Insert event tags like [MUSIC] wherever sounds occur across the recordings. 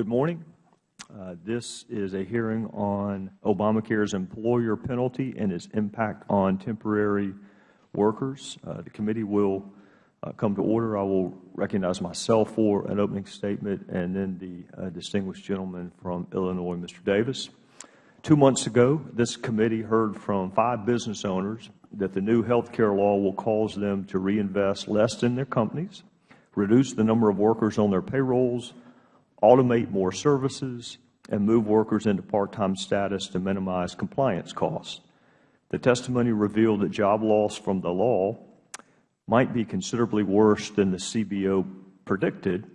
Good morning. Uh, this is a hearing on Obamacare's employer penalty and its impact on temporary workers. Uh, the committee will uh, come to order. I will recognize myself for an opening statement and then the uh, distinguished gentleman from Illinois, Mr. Davis. Two months ago, this committee heard from five business owners that the new health care law will cause them to reinvest less in their companies, reduce the number of workers on their payrolls, automate more services, and move workers into part-time status to minimize compliance costs. The testimony revealed that job loss from the law might be considerably worse than the CBO predicted,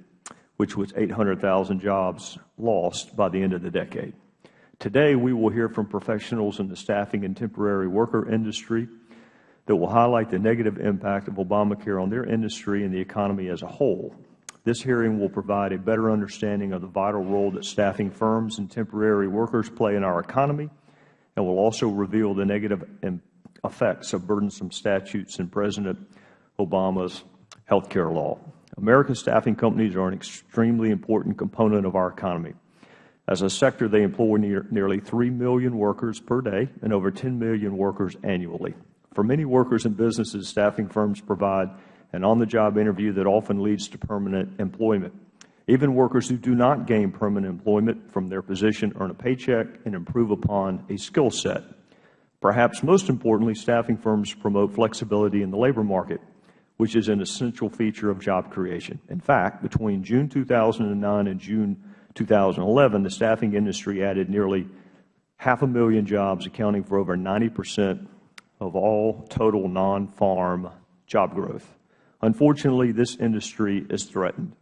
which was 800,000 jobs lost by the end of the decade. Today, we will hear from professionals in the staffing and temporary worker industry that will highlight the negative impact of Obamacare on their industry and the economy as a whole. This hearing will provide a better understanding of the vital role that staffing firms and temporary workers play in our economy and will also reveal the negative effects of burdensome statutes in President Obama's health care law. American staffing companies are an extremely important component of our economy. As a sector, they employ near, nearly 3 million workers per day and over 10 million workers annually. For many workers and businesses, staffing firms provide an on-the-job interview that often leads to permanent employment. Even workers who do not gain permanent employment from their position earn a paycheck and improve upon a skill set. Perhaps most importantly, staffing firms promote flexibility in the labor market, which is an essential feature of job creation. In fact, between June 2009 and June 2011, the staffing industry added nearly half a million jobs, accounting for over 90 percent of all total non-farm job growth. Unfortunately, this industry is threatened.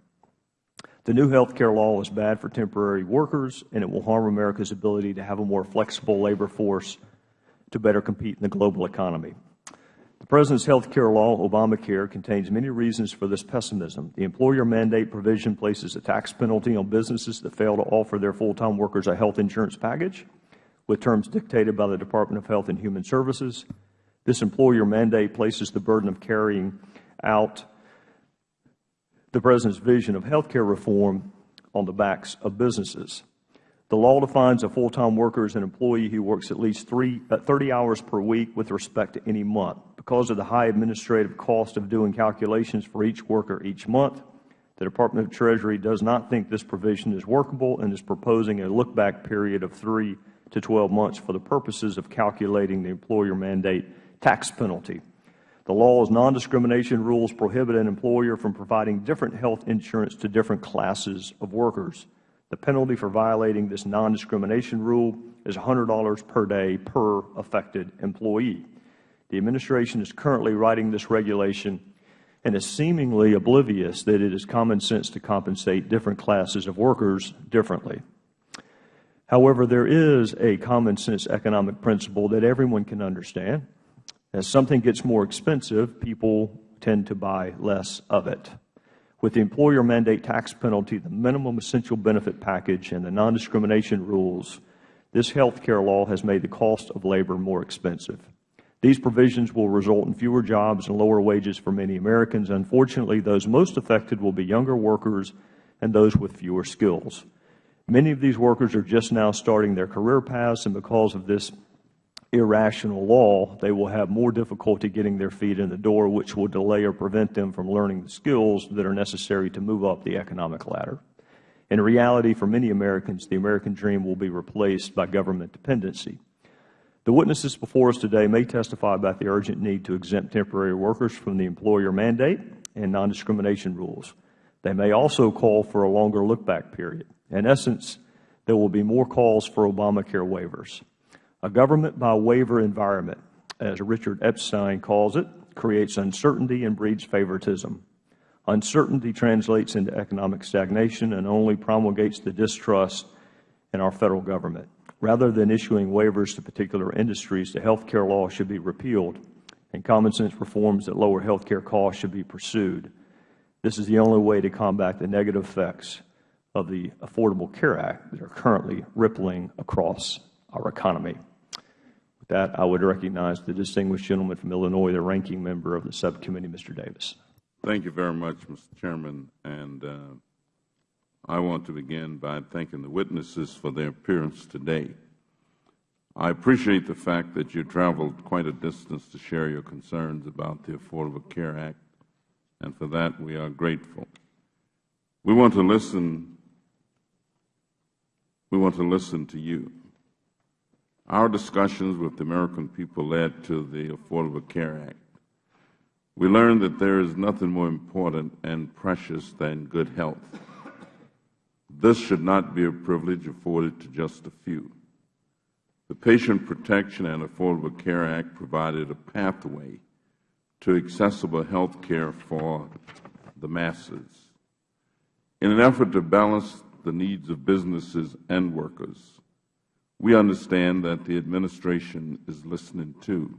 The new health care law is bad for temporary workers, and it will harm America's ability to have a more flexible labor force to better compete in the global economy. The President's health care law, Obamacare, contains many reasons for this pessimism. The employer mandate provision places a tax penalty on businesses that fail to offer their full-time workers a health insurance package with terms dictated by the Department of Health and Human Services. This employer mandate places the burden of carrying out the President's vision of health care reform on the backs of businesses. The law defines a full-time worker as an employee who works at least three, uh, 30 hours per week with respect to any month. Because of the high administrative cost of doing calculations for each worker each month, the Department of Treasury does not think this provision is workable and is proposing a look-back period of 3 to 12 months for the purposes of calculating the employer mandate tax penalty. The law's non-discrimination rules prohibit an employer from providing different health insurance to different classes of workers. The penalty for violating this non-discrimination rule is $100 per day per affected employee. The Administration is currently writing this regulation and is seemingly oblivious that it is common sense to compensate different classes of workers differently. However, there is a common sense economic principle that everyone can understand, as something gets more expensive, people tend to buy less of it. With the employer mandate tax penalty, the minimum essential benefit package, and the non-discrimination rules, this health care law has made the cost of labor more expensive. These provisions will result in fewer jobs and lower wages for many Americans. Unfortunately, those most affected will be younger workers and those with fewer skills. Many of these workers are just now starting their career paths, and because of this irrational law, they will have more difficulty getting their feet in the door, which will delay or prevent them from learning the skills that are necessary to move up the economic ladder. In reality, for many Americans, the American dream will be replaced by government dependency. The witnesses before us today may testify about the urgent need to exempt temporary workers from the employer mandate and non-discrimination rules. They may also call for a longer look-back period. In essence, there will be more calls for Obamacare waivers. A government by waiver environment, as Richard Epstein calls it, creates uncertainty and breeds favoritism. Uncertainty translates into economic stagnation and only promulgates the distrust in our Federal Government. Rather than issuing waivers to particular industries, the health care law should be repealed and common sense reforms that lower health care costs should be pursued. This is the only way to combat the negative effects of the Affordable Care Act that are currently rippling across our economy. That, I would recognize the distinguished gentleman from Illinois, the ranking member of the subcommittee, Mr. Davis. Thank you very much, Mr. Chairman. And uh, I want to begin by thanking the witnesses for their appearance today. I appreciate the fact that you traveled quite a distance to share your concerns about the Affordable Care Act, and for that we are grateful. We want to listen we want to listen to you. Our discussions with the American people led to the Affordable Care Act. We learned that there is nothing more important and precious than good health. This should not be a privilege afforded to just a few. The Patient Protection and Affordable Care Act provided a pathway to accessible health care for the masses. In an effort to balance the needs of businesses and workers, we understand that the Administration is listening too,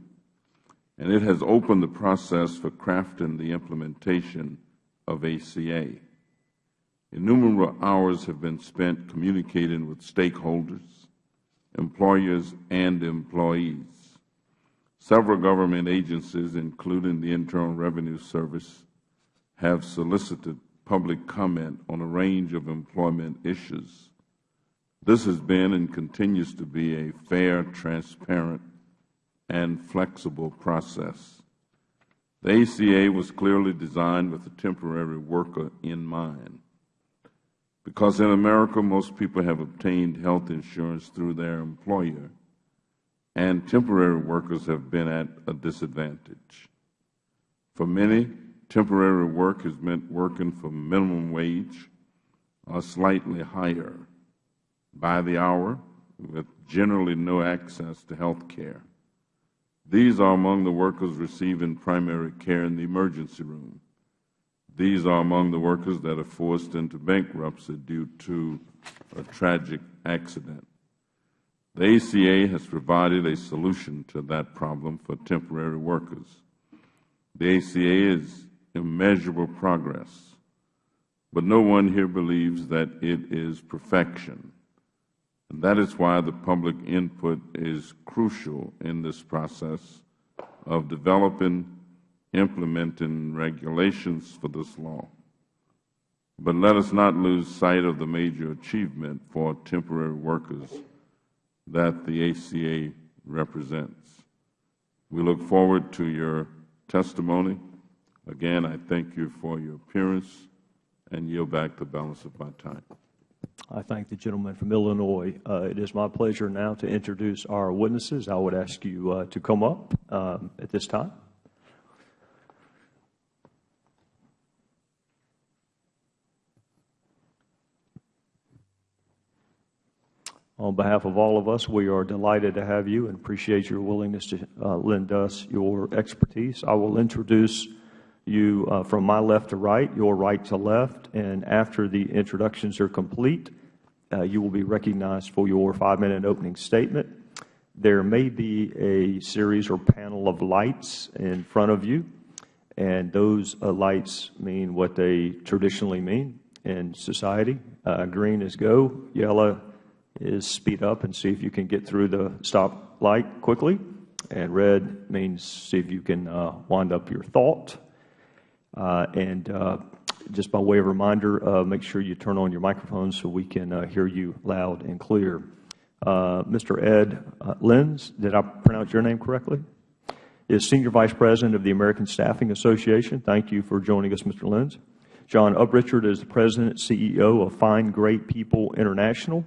and it has opened the process for crafting the implementation of ACA. Innumerable hours have been spent communicating with stakeholders, employers, and employees. Several government agencies, including the Internal Revenue Service, have solicited public comment on a range of employment issues. This has been and continues to be a fair, transparent, and flexible process. The ACA was clearly designed with the temporary worker in mind because in America most people have obtained health insurance through their employer, and temporary workers have been at a disadvantage. For many, temporary work has meant working for minimum wage or slightly higher by the hour with generally no access to health care. These are among the workers receiving primary care in the emergency room. These are among the workers that are forced into bankruptcy due to a tragic accident. The ACA has provided a solution to that problem for temporary workers. The ACA is immeasurable progress, but no one here believes that it is perfection. And that is why the public input is crucial in this process of developing implementing regulations for this law. But let us not lose sight of the major achievement for temporary workers that the ACA represents. We look forward to your testimony. Again, I thank you for your appearance and yield back the balance of my time. I thank the gentleman from Illinois. Uh, it is my pleasure now to introduce our witnesses. I would ask you uh, to come up um, at this time. On behalf of all of us, we are delighted to have you and appreciate your willingness to uh, lend us your expertise. I will introduce you uh, from my left to right, your right to left, and after the introductions are complete, uh, you will be recognized for your five-minute opening statement. There may be a series or panel of lights in front of you, and those uh, lights mean what they traditionally mean in society. Uh, green is go, yellow is speed up and see if you can get through the stop light quickly. And red means see if you can uh, wind up your thought. Uh, and uh, just by way of reminder, uh, make sure you turn on your microphones so we can hear you loud and clear. Mr. Ed Lenz, did I pronounce your name correctly? Is Senior Vice President of the American Staffing Association. Thank you for joining us, Mr. Lenz. John Uprichard is the President and CEO of Find Great People International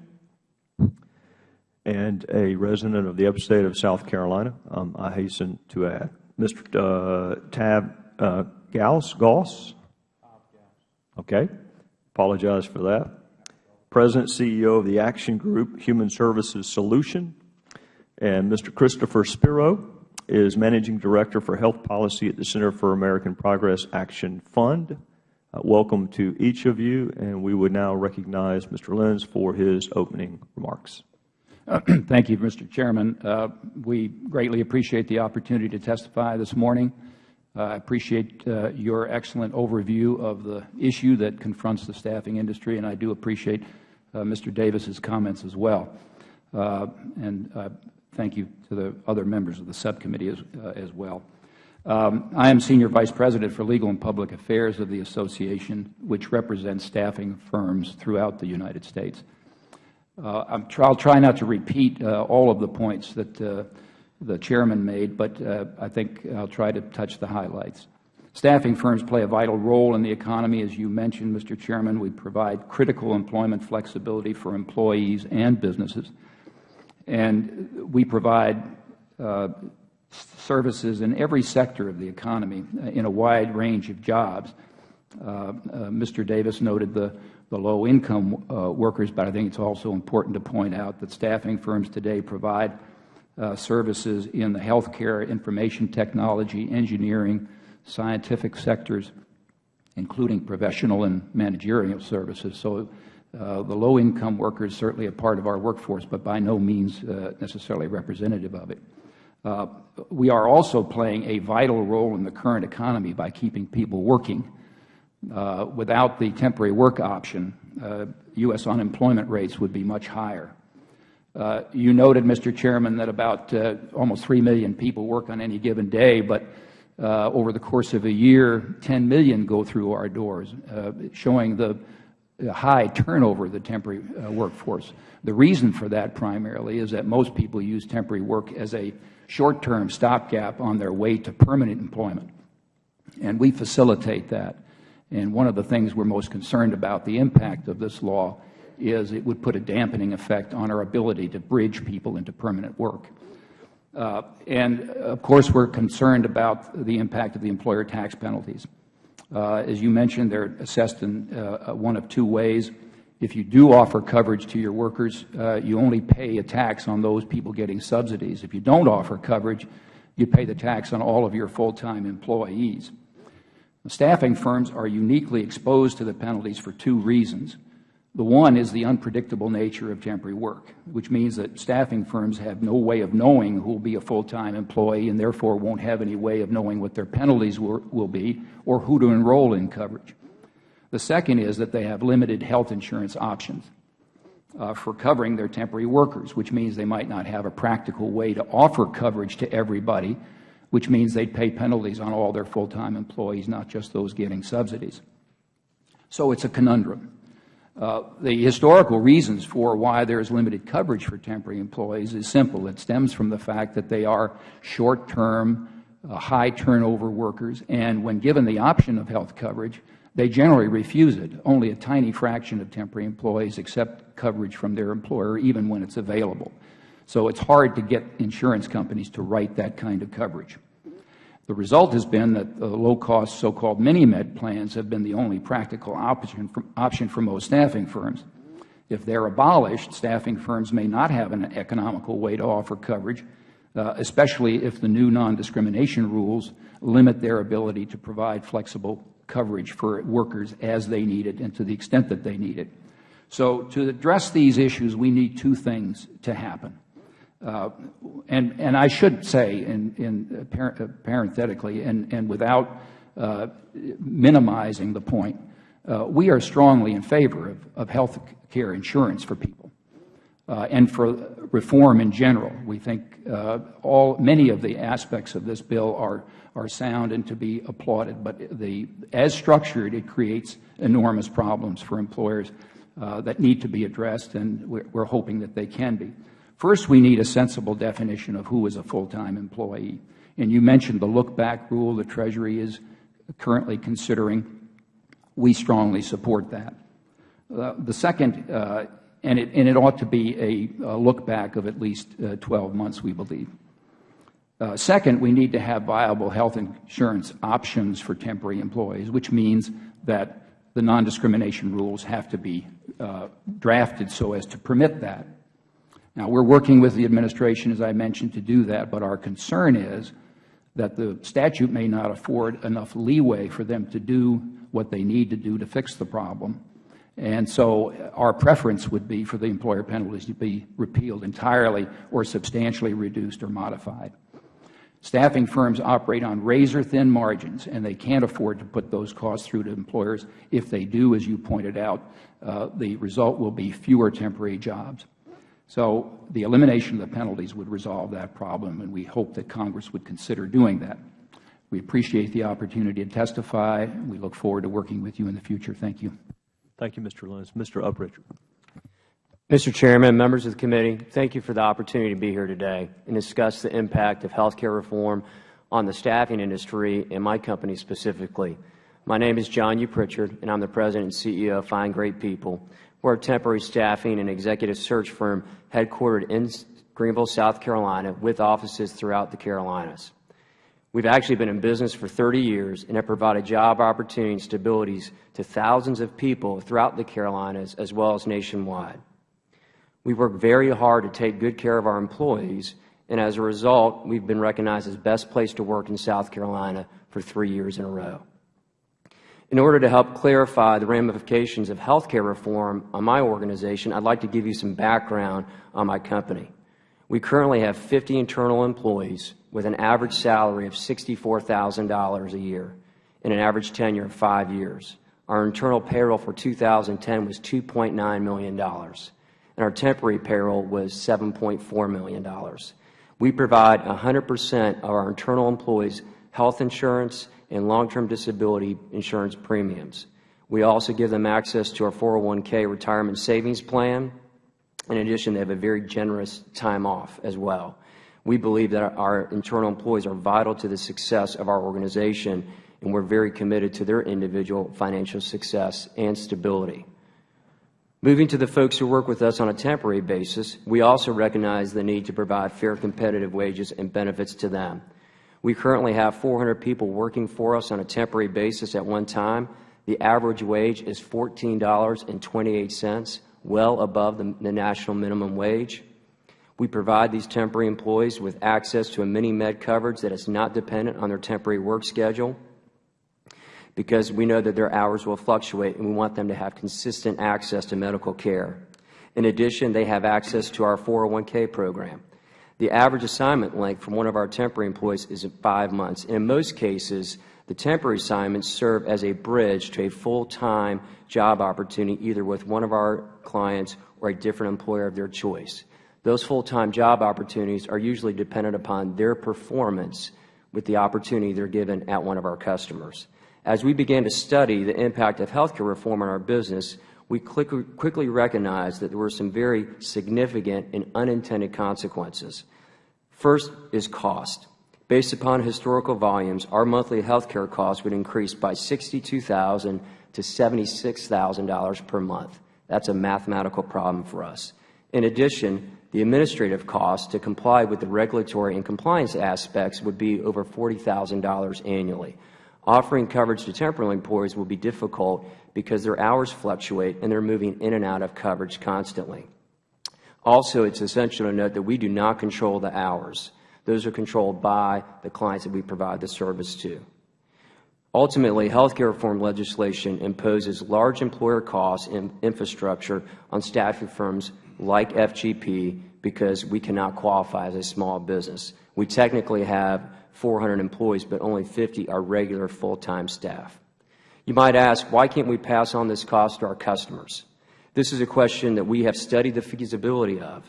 and a resident of the upstate of South Carolina, um, I hasten to add. Mr. Uh, Tab uh, Gauss, Goss? Okay. Apologize for that. President, CEO of the Action Group Human Services Solution. And Mr. Christopher Spiro is Managing Director for Health Policy at the Center for American Progress Action Fund. Uh, welcome to each of you, and we would now recognize Mr. Lenz for his opening remarks. Uh, [CLEARS THROAT] thank you, Mr. Chairman. Uh, we greatly appreciate the opportunity to testify this morning. Uh, I appreciate uh, your excellent overview of the issue that confronts the staffing industry, and I do appreciate uh, Mr. Davis's comments as well. and thank you to the other members of the subcommittee as, as well. Um, I am Senior Vice President for Legal and Public Affairs of the Association, which represents staffing firms throughout the United States. Uh, i will try not to repeat uh, all of the points that uh, the Chairman made, but uh, I think I will try to touch the highlights. Staffing firms play a vital role in the economy. As you mentioned, Mr. Chairman, we provide critical employment flexibility for employees and businesses. And we provide uh, services in every sector of the economy uh, in a wide range of jobs. Uh, uh, Mr. Davis noted the, the low-income uh, workers, but I think it is also important to point out that staffing firms today provide uh, services in the healthcare, information technology, engineering, scientific sectors, including professional and managerial services. So uh, the low-income worker is certainly a part of our workforce, but by no means uh, necessarily representative of it. Uh, we are also playing a vital role in the current economy by keeping people working. Uh, without the temporary work option, U.S. Uh, unemployment rates would be much higher. Uh, you noted, Mr. Chairman, that about almost 3 million people work on any given day, but uh, over the course of a year, 10 million go through our doors, uh, showing the high turnover of the temporary uh, workforce. The reason for that primarily is that most people use temporary work as a short-term stopgap on their way to permanent employment. And we facilitate that. And one of the things we are most concerned about, the impact of this law, is it would put a dampening effect on our ability to bridge people into permanent work. Uh, and, of course, we are concerned about the impact of the employer tax penalties. Uh, as you mentioned, they are assessed in uh, one of two ways. If you do offer coverage to your workers, uh, you only pay a tax on those people getting subsidies. If you don't offer coverage, you pay the tax on all of your full-time employees. Staffing firms are uniquely exposed to the penalties for two reasons. The one is the unpredictable nature of temporary work, which means that staffing firms have no way of knowing who will be a full-time employee and therefore won't have any way of knowing what their penalties will, be or who to enroll in coverage. The second is that they have limited health insurance options uh, for covering their temporary workers, which means they might not have a practical way to offer coverage to everybody, which means they would pay penalties on all their full-time employees, not just those getting subsidies. So it is a conundrum. Uh, the historical reasons for why there is limited coverage for temporary employees is simple. It stems from the fact that they are short-term, uh, high-turnover workers, and when given the option of health coverage, they generally refuse it. Only a tiny fraction of temporary employees accept coverage from their employer, even when it is available. So it is hard to get insurance companies to write that kind of coverage. The result has been that the low-cost so-called mini-med plans have been the only practical option for, option for most staffing firms. If they are abolished, staffing firms may not have an economical way to offer coverage, uh, especially if the new non-discrimination rules limit their ability to provide flexible coverage for workers as they need it and to the extent that they need it. So to address these issues, we need two things to happen. Uh, and, and I should say, in, in uh, parenthetically and, and without uh, minimizing the point, uh, we are strongly in favor of, of health care insurance for people uh, and for reform in general. We think uh, all, many of the aspects of this bill are, are sound and to be applauded, but the, as structured, it creates enormous problems for employers that need to be addressed, and we're, we're hoping that they can be. First, we need a sensible definition of who is a full-time employee. And you mentioned the look-back rule the Treasury is currently considering. We strongly support that. Uh, the second, uh, and, it, and, it, ought to be a, a look-back of at least uh, 12 months, we believe. Uh, second, we need to have viable health insurance options for temporary employees, which means that the non-discrimination rules have to be uh, drafted so as to permit that. Now, we are working with the administration, as I mentioned, to do that, but our concern is that the statute may not afford enough leeway for them to do what they need to do to fix the problem. And so our preference would be for the employer penalties to be repealed entirely or substantially reduced or modified. Staffing firms operate on razor-thin margins, and they can't afford to put those costs through to employers. If they do, as you pointed out, uh, the result will be fewer temporary jobs. So the elimination of the penalties would resolve that problem, and we hope that Congress would consider doing that. We appreciate the opportunity to testify. We look forward to working with you in the future. Thank you. Thank you, Mr. Lenz. Mr. Uprichard. Mr. Chairman, members of the committee, thank you for the opportunity to be here today and discuss the impact of health care reform on the staffing industry and my company specifically. My name is John Uprichard, and I am the President and CEO of Find Great People. We are a temporary staffing and executive search firm headquartered in Greenville, South Carolina, with offices throughout the Carolinas. We have actually been in business for 30 years and have provided job opportunity and stabilities to thousands of people throughout the Carolinas as well as nationwide. We work very hard to take good care of our employees, and as a result, we have been recognized as best place to work in South Carolina for three years in a row. In order to help clarify the ramifications of health care reform on my organization, I would like to give you some background on my company. We currently have 50 internal employees with an average salary of $64,000 a year and an average tenure of five years. Our internal payroll for 2010 was $2.9 million, and our temporary payroll was $7.4 million. We provide 100 percent of our internal employees health insurance and long-term disability insurance premiums. We also give them access to our 401k retirement savings plan. In addition, they have a very generous time off as well. We believe that our internal employees are vital to the success of our organization, and we are very committed to their individual financial success and stability. Moving to the folks who work with us on a temporary basis, we also recognize the need to provide fair competitive wages and benefits to them. We currently have 400 people working for us on a temporary basis at one time. The average wage is $14.28, well above the national minimum wage. We provide these temporary employees with access to a mini-med coverage that is not dependent on their temporary work schedule because we know that their hours will fluctuate and we want them to have consistent access to medical care. In addition, they have access to our 401k program. The average assignment length for one of our temporary employees is five months. And In most cases, the temporary assignments serve as a bridge to a full-time job opportunity either with one of our clients or a different employer of their choice. Those full-time job opportunities are usually dependent upon their performance with the opportunity they are given at one of our customers. As we began to study the impact of health care reform on our business, we quickly recognized that there were some very significant and unintended consequences. First is cost. Based upon historical volumes, our monthly health care costs would increase by 62,000 to $76,000 per month. That is a mathematical problem for us. In addition, the administrative costs to comply with the regulatory and compliance aspects would be over $40,000 annually. Offering coverage to temporary employees will be difficult because their hours fluctuate and they are moving in and out of coverage constantly. Also, it is essential to note that we do not control the hours. Those are controlled by the clients that we provide the service to. Ultimately, health care reform legislation imposes large employer costs and infrastructure on staffing firms like FGP because we cannot qualify as a small business. We technically have 400 employees, but only 50 are regular full-time staff. You might ask, why can't we pass on this cost to our customers? This is a question that we have studied the feasibility of,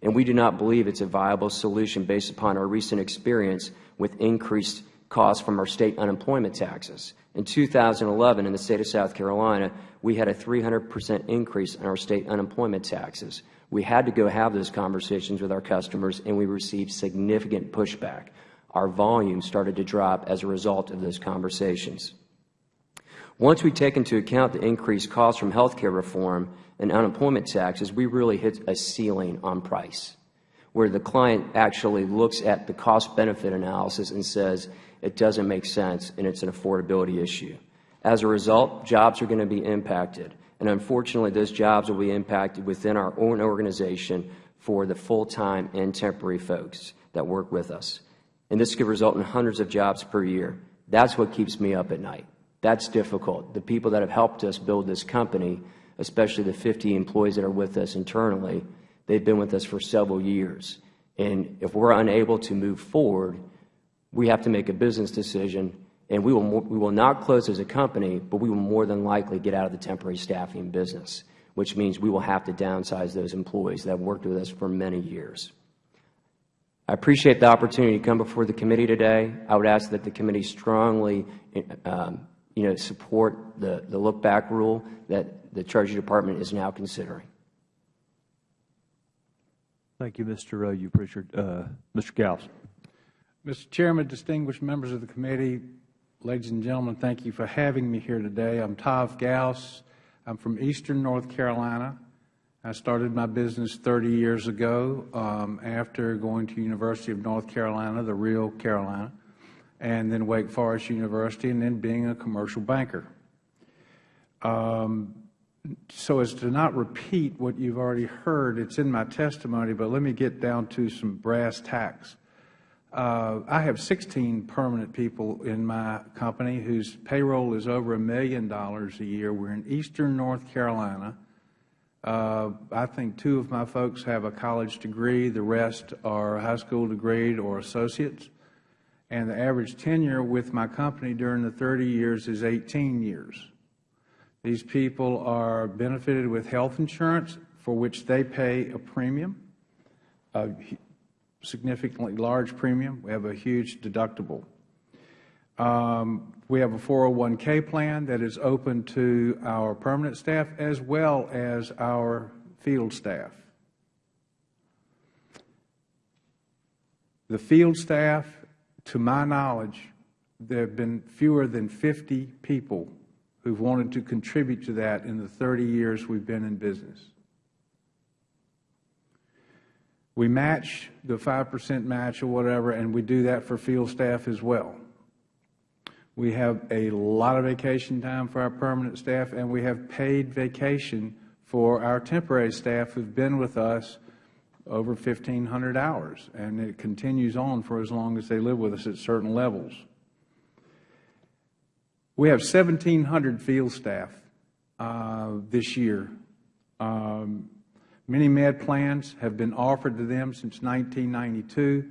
and we do not believe it is a viable solution based upon our recent experience with increased costs from our State unemployment taxes. In 2011, in the State of South Carolina, we had a 300 percent increase in our State unemployment taxes. We had to go have those conversations with our customers, and we received significant pushback. Our volume started to drop as a result of those conversations. Once we take into account the increased costs from health care reform and unemployment taxes, we really hit a ceiling on price, where the client actually looks at the cost-benefit analysis and says it doesn't make sense and it's an affordability issue. As a result, jobs are going to be impacted, and unfortunately, those jobs will be impacted within our own organization for the full-time and temporary folks that work with us. And this could result in hundreds of jobs per year. That's what keeps me up at night. That's difficult. The people that have helped us build this company, especially the 50 employees that are with us internally, they've been with us for several years. And if we're unable to move forward, we have to make a business decision, and we will we will not close as a company, but we will more than likely get out of the temporary staffing business, which means we will have to downsize those employees that have worked with us for many years. I appreciate the opportunity to come before the committee today. I would ask that the committee strongly um, you know, support the, the look-back rule that the Treasury Department is now considering. Thank you, Mr. Uh, Pritchard. Uh, Mr. Gause. Mr. Chairman, distinguished members of the committee, ladies and gentlemen, thank you for having me here today. I'm Tav Gause. I'm from eastern North Carolina. I started my business 30 years ago um, after going to University of North Carolina, the real Carolina, and then Wake Forest University, and then being a commercial banker. Um, so as to not repeat what you've already heard, it's in my testimony, but let me get down to some brass tacks. Uh, I have 16 permanent people in my company whose payroll is over a million dollars a year. We're in eastern North Carolina. Uh, I think two of my folks have a college degree. The rest are high school degree or associates. And the average tenure with my company during the 30 years is 18 years. These people are benefited with health insurance for which they pay a premium, a significantly large premium. We have a huge deductible. Um, we have a 401k plan that is open to our permanent staff as well as our field staff. The field staff, to my knowledge, there have been fewer than 50 people who have wanted to contribute to that in the 30 years we have been in business. We match the 5 percent match or whatever, and we do that for field staff as well. We have a lot of vacation time for our permanent staff, and we have paid vacation for our temporary staff who have been with us over 1,500 hours, and it continues on for as long as they live with us at certain levels. We have 1,700 field staff uh, this year. Um, mini-med plans have been offered to them since 1992.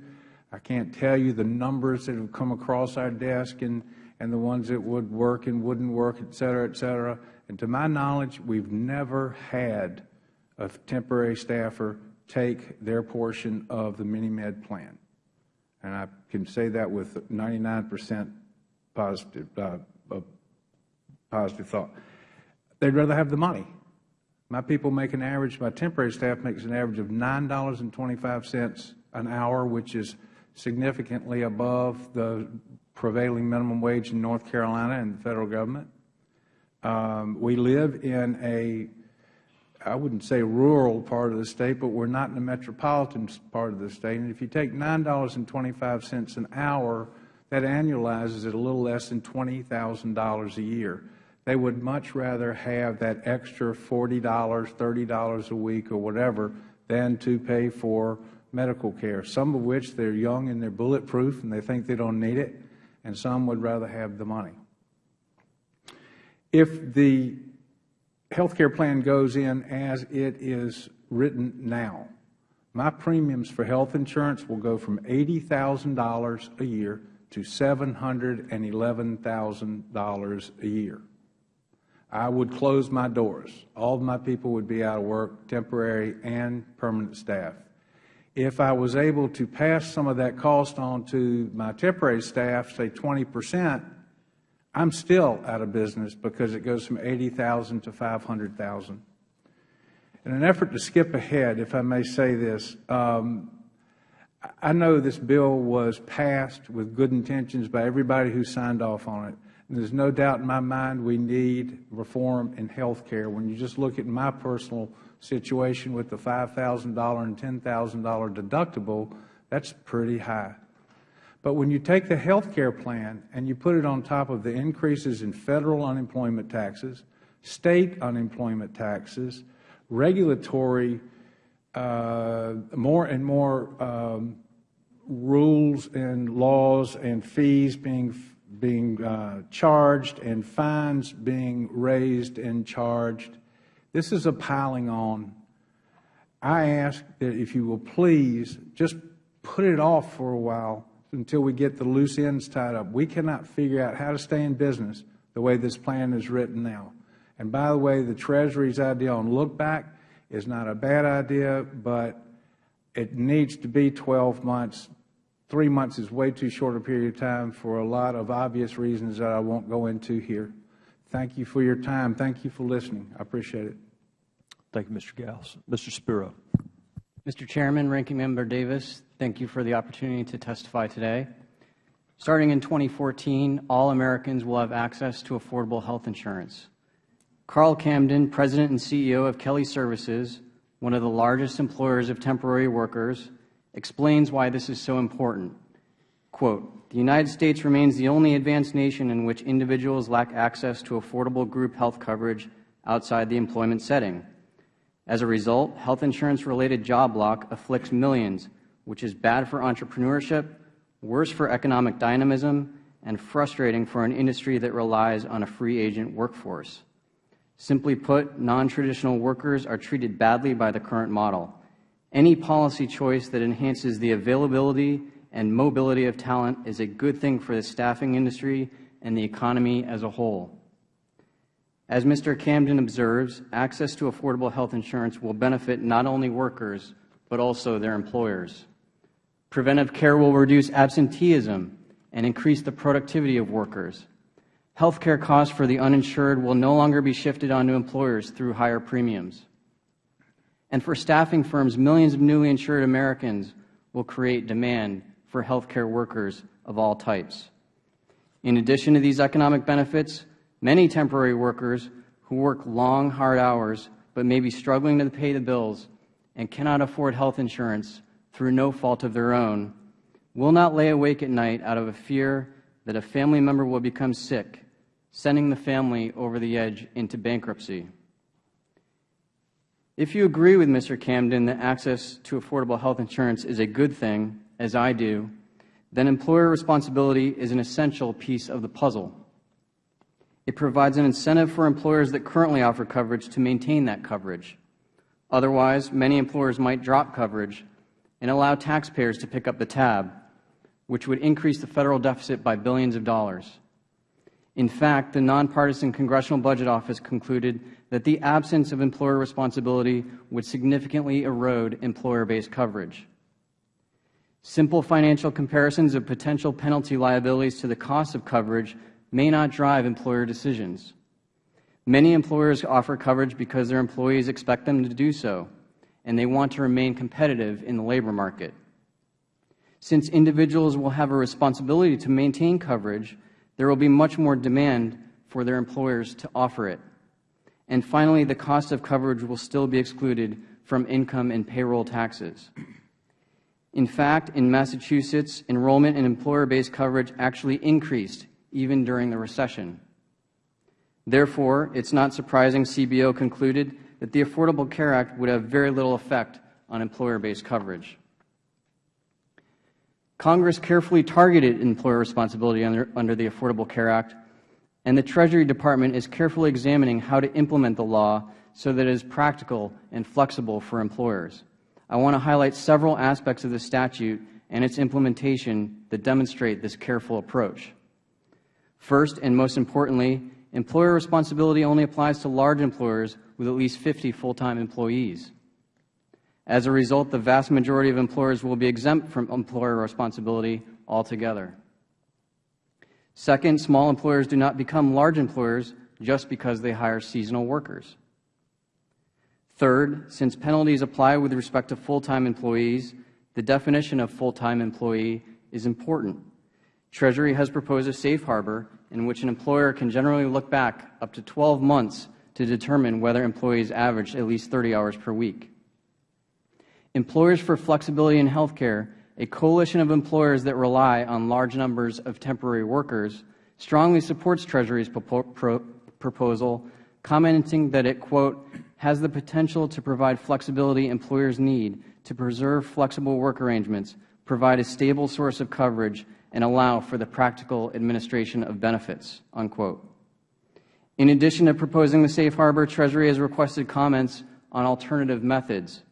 I can't tell you the numbers that have come across our desk and, and the ones that would work and wouldn't work, et cetera, et cetera. And to my knowledge, we've never had a temporary staffer take their portion of the mini-med plan. And I can say that with 99 percent positive, uh, positive thought. They'd rather have the money. My people make an average, my temporary staff makes an average of $9.25 an hour, which is significantly above the prevailing minimum wage in North Carolina and the Federal Government. Um, we live in a, I wouldn't say rural part of the State, but we're not in the metropolitan part of the State. And if you take $9.25 an hour, that annualizes at a little less than $20,000 a year. They would much rather have that extra $40, $30 a week or whatever than to pay for medical care, some of which they're young and they're bulletproof and they think they don't need it, and some would rather have the money. If the health care plan goes in as it is written now, my premiums for health insurance will go from $80,000 a year to $711,000 a year. I would close my doors. All of my people would be out of work, temporary and permanent staff. If I was able to pass some of that cost on to my temporary staff, say 20 percent, I'm still out of business because it goes from 80,000 to 500,000. In an effort to skip ahead, if I may say this, um, I know this bill was passed with good intentions by everybody who signed off on it. There is no doubt in my mind we need reform in health care. When you just look at my personal situation with the $5,000 and $10,000 deductible, that's pretty high. But when you take the health care plan and you put it on top of the increases in Federal unemployment taxes, State unemployment taxes, regulatory, uh, more and more um, rules and laws and fees being being uh, charged and fines being raised and charged. This is a piling on. I ask that if you will please just put it off for a while until we get the loose ends tied up. We cannot figure out how to stay in business the way this plan is written now. And by the way, the Treasury's idea on look back is not a bad idea, but It needs to be 12 months. Three months is way too short a period of time for a lot of obvious reasons that I won't go into here. Thank you for your time. Thank you for listening. I appreciate it. Thank you, Mr. Gauss. Mr. Spiro. Mr. Chairman, Ranking Member Davis, thank you for the opportunity to testify today. Starting in 2014, all Americans will have access to affordable health insurance. Carl Camden, President and CEO of Kelly Services, one of the largest employers of temporary workers, explains why this is so important. Quote, the United States remains the only advanced nation in which individuals lack access to affordable group health coverage outside the employment setting. As a result, health insurance-related job lock afflicts millions, which is bad for entrepreneurship, worse for economic dynamism, and frustrating for an industry that relies on a free agent workforce. Simply put, non-traditional workers are treated badly by the current model. Any policy choice that enhances the availability and mobility of talent is a good thing for the staffing industry and the economy as a whole. As Mr. Camden observes, access to affordable health insurance will benefit not only workers, but also their employers. Preventive care will reduce absenteeism and increase the productivity of workers. Health care costs for the uninsured will no longer be shifted onto employers through higher premiums. And for staffing firms, millions of newly insured Americans will create demand for health care workers of all types. In addition to these economic benefits, many temporary workers who work long, hard hours but may be struggling to pay the bills and cannot afford health insurance through no fault of their own will not lay awake at night out of a fear that a family member will become sick, sending the family over the edge into bankruptcy. If you agree with Mr. Camden that access to affordable health insurance is a good thing, as I do, then employer responsibility is an essential piece of the puzzle. It provides an incentive for employers that currently offer coverage to maintain that coverage. Otherwise, many employers might drop coverage and allow taxpayers to pick up the tab, which would increase the Federal deficit by billions of dollars. In fact, the nonpartisan Congressional Budget Office concluded that the absence of employer responsibility would significantly erode employer-based coverage. Simple financial comparisons of potential penalty liabilities to the cost of coverage may not drive employer decisions. Many employers offer coverage because their employees expect them to do so, and they want to remain competitive in the labor market. Since individuals will have a responsibility to maintain coverage, there will be much more demand for their employers to offer it. And finally, the cost of coverage will still be excluded from income and payroll taxes. In fact, in Massachusetts, enrollment in employer-based coverage actually increased even during the recession. Therefore, it is not surprising CBO concluded that the Affordable Care Act would have very little effect on employer-based coverage. Congress carefully targeted employer responsibility under, under, the Affordable Care Act, and the Treasury Department is carefully examining how to implement the law so that it is practical and flexible for employers. I want to highlight several aspects of the statute and its implementation that demonstrate this careful approach. First, and most importantly, employer responsibility only applies to large employers with at least 50 full-time employees. As a result, the vast majority of employers will be exempt from employer responsibility altogether. Second, small employers do not become large employers just because they hire seasonal workers. Third, since penalties apply with respect to full-time employees, the definition of full-time employee is important. Treasury has proposed a safe harbor in which an employer can generally look back up to 12 months to determine whether employees averaged at least 30 hours per week. Employers for Flexibility in Health Care, a coalition of employers that rely on large numbers of temporary workers, strongly supports Treasury's proposal, commenting that it, quote, has the potential to provide flexibility employers need to preserve flexible work arrangements, provide a stable source of coverage, and allow for the practical administration of benefits, unquote. In addition to proposing the safe harbor, Treasury has requested comments on alternative methods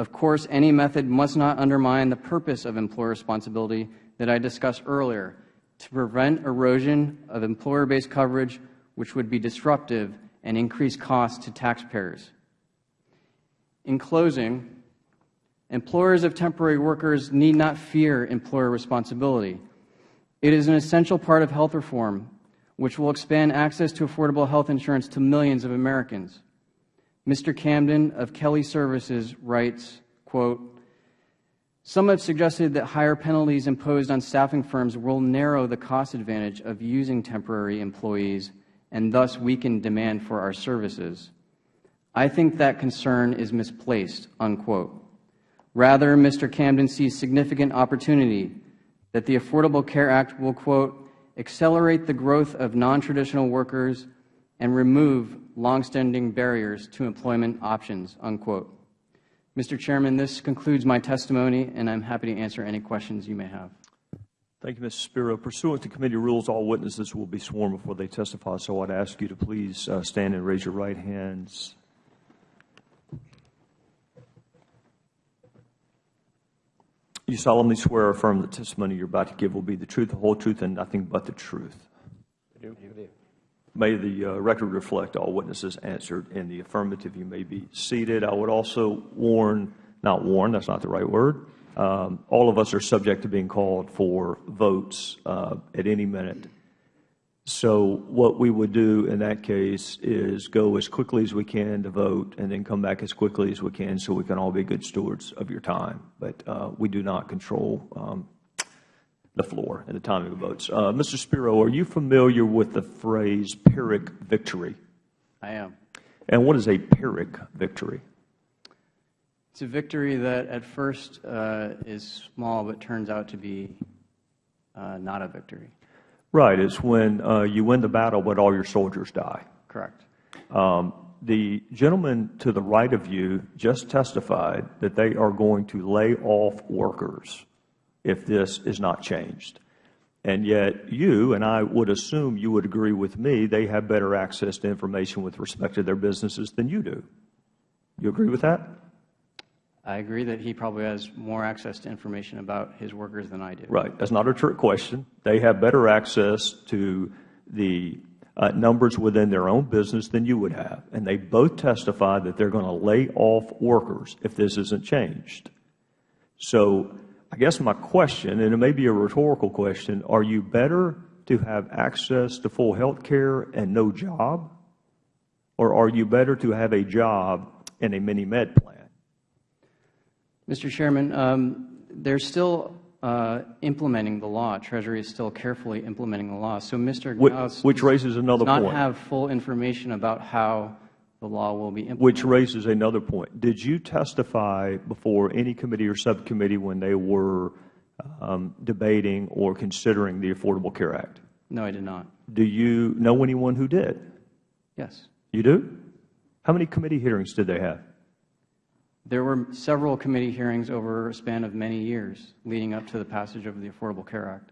of course, any method must not undermine the purpose of employer responsibility that I discussed earlier to prevent erosion of employer-based coverage which would be disruptive and increase costs to taxpayers. In closing, Employers of temporary workers need not fear employer responsibility. It is an essential part of health reform, which will expand access to affordable health insurance to millions of Americans. Mr. Camden of Kelly Services writes, quote, some have suggested that higher penalties imposed on staffing firms will narrow the cost advantage of using temporary employees and thus weaken demand for our services. I think that concern is misplaced, unquote. Rather, Mr. Camden sees significant opportunity that the Affordable Care Act will, quote, accelerate the growth of non-traditional workers and remove longstanding barriers to employment options, unquote. Mr. Chairman, this concludes my testimony, and I am happy to answer any questions you may have. Thank you, Mr. Spiro. Pursuant to committee rules, all witnesses will be sworn before they testify, so I'd ask you to please uh, stand and raise your right hands. You solemnly swear or affirm the testimony you're about to give will be the truth, the whole truth, and nothing but the truth. May the uh, record reflect all witnesses answered in the affirmative. You may be seated. I would also warn, not warn, that's not the right word. Um, all of us are subject to being called for votes uh, at any minute. So what we would do in that case is go as quickly as we can to vote and then come back as quickly as we can so we can all be good stewards of your time. But uh, we do not control um, the floor and the timing of votes. Uh, Mr. Spiro, are you familiar with the phrase Pyrrhic victory? I am. And what is a Pyrrhic victory? It's a victory that at first uh, is small but turns out to be uh, not a victory. Right. It's when uh, you win the battle but all your soldiers die. Correct. Um, the gentleman to the right of you just testified that they are going to lay off workers if this is not changed. And yet you, and I would assume you would agree with me, they have better access to information with respect to their businesses than you do. You agree with that? I agree that he probably has more access to information about his workers than I do. Right. That's not a trick question. They have better access to the uh, numbers within their own business than you would have. And they both testified that they're going to lay off workers if this isn't changed. So I guess my question, and it may be a rhetorical question, are you better to have access to full health care and no job? Or are you better to have a job and a mini-med plan? Mr. Chairman, um, they're still uh, implementing the law. Treasury is still carefully implementing the law. So Mr. Which, Gauss which raises another does not point. have full information about how the law will be implemented. Which raises another point. Did you testify before any committee or subcommittee when they were um, debating or considering the Affordable Care Act? No, I did not. Do you know anyone who did? Yes. You do? How many committee hearings did they have? There were several committee hearings over a span of many years leading up to the passage of the Affordable Care Act.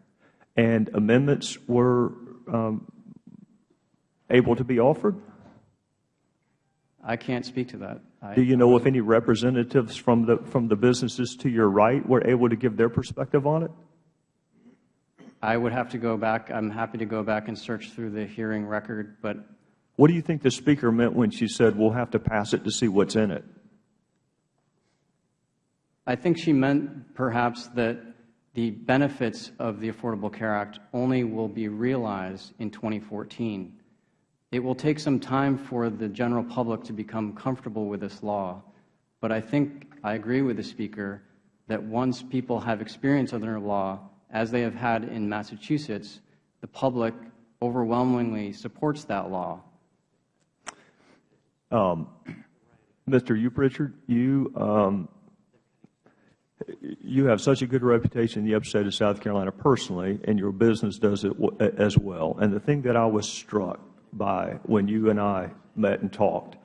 And amendments were um, able to be offered? I can't speak to that. I, Do you know if any representatives from the, from the businesses to your right were able to give their perspective on it? I would have to go back. I'm happy to go back and search through the hearing record, but What do you think the speaker meant when she said, we'll have to pass it to see what's in it? I think she meant perhaps that the benefits of the Affordable Care Act only will be realized in 2014. It will take some time for the general public to become comfortable with this law, but I think I agree with the Speaker that once people have experience under the law, as they have had in Massachusetts, the public overwhelmingly supports that law. Um, Mr. Uprichard, you, um, you have such a good reputation in the upstate of South Carolina personally, and your business does it as well. And the thing that I was struck by when you and I met and talked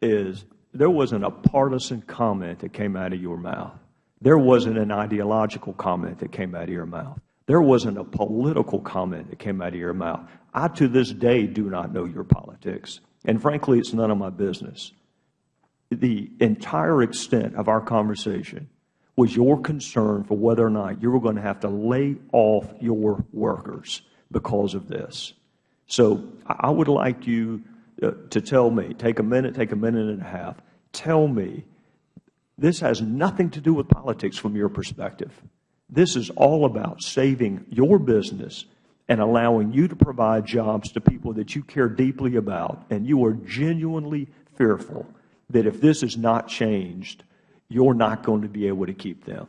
is there wasn't a partisan comment that came out of your mouth. There wasn't an ideological comment that came out of your mouth. There wasn't a political comment that came out of your mouth. I, to this day, do not know your politics. And frankly, it's none of my business. The entire extent of our conversation was your concern for whether or not you were going to have to lay off your workers because of this. So I would like you uh, to tell me, take a minute, take a minute and a half, tell me This has nothing to do with politics from your perspective. This is all about saving your business and allowing you to provide jobs to people that you care deeply about, and you are genuinely fearful that if this is not changed, you are not going to be able to keep them.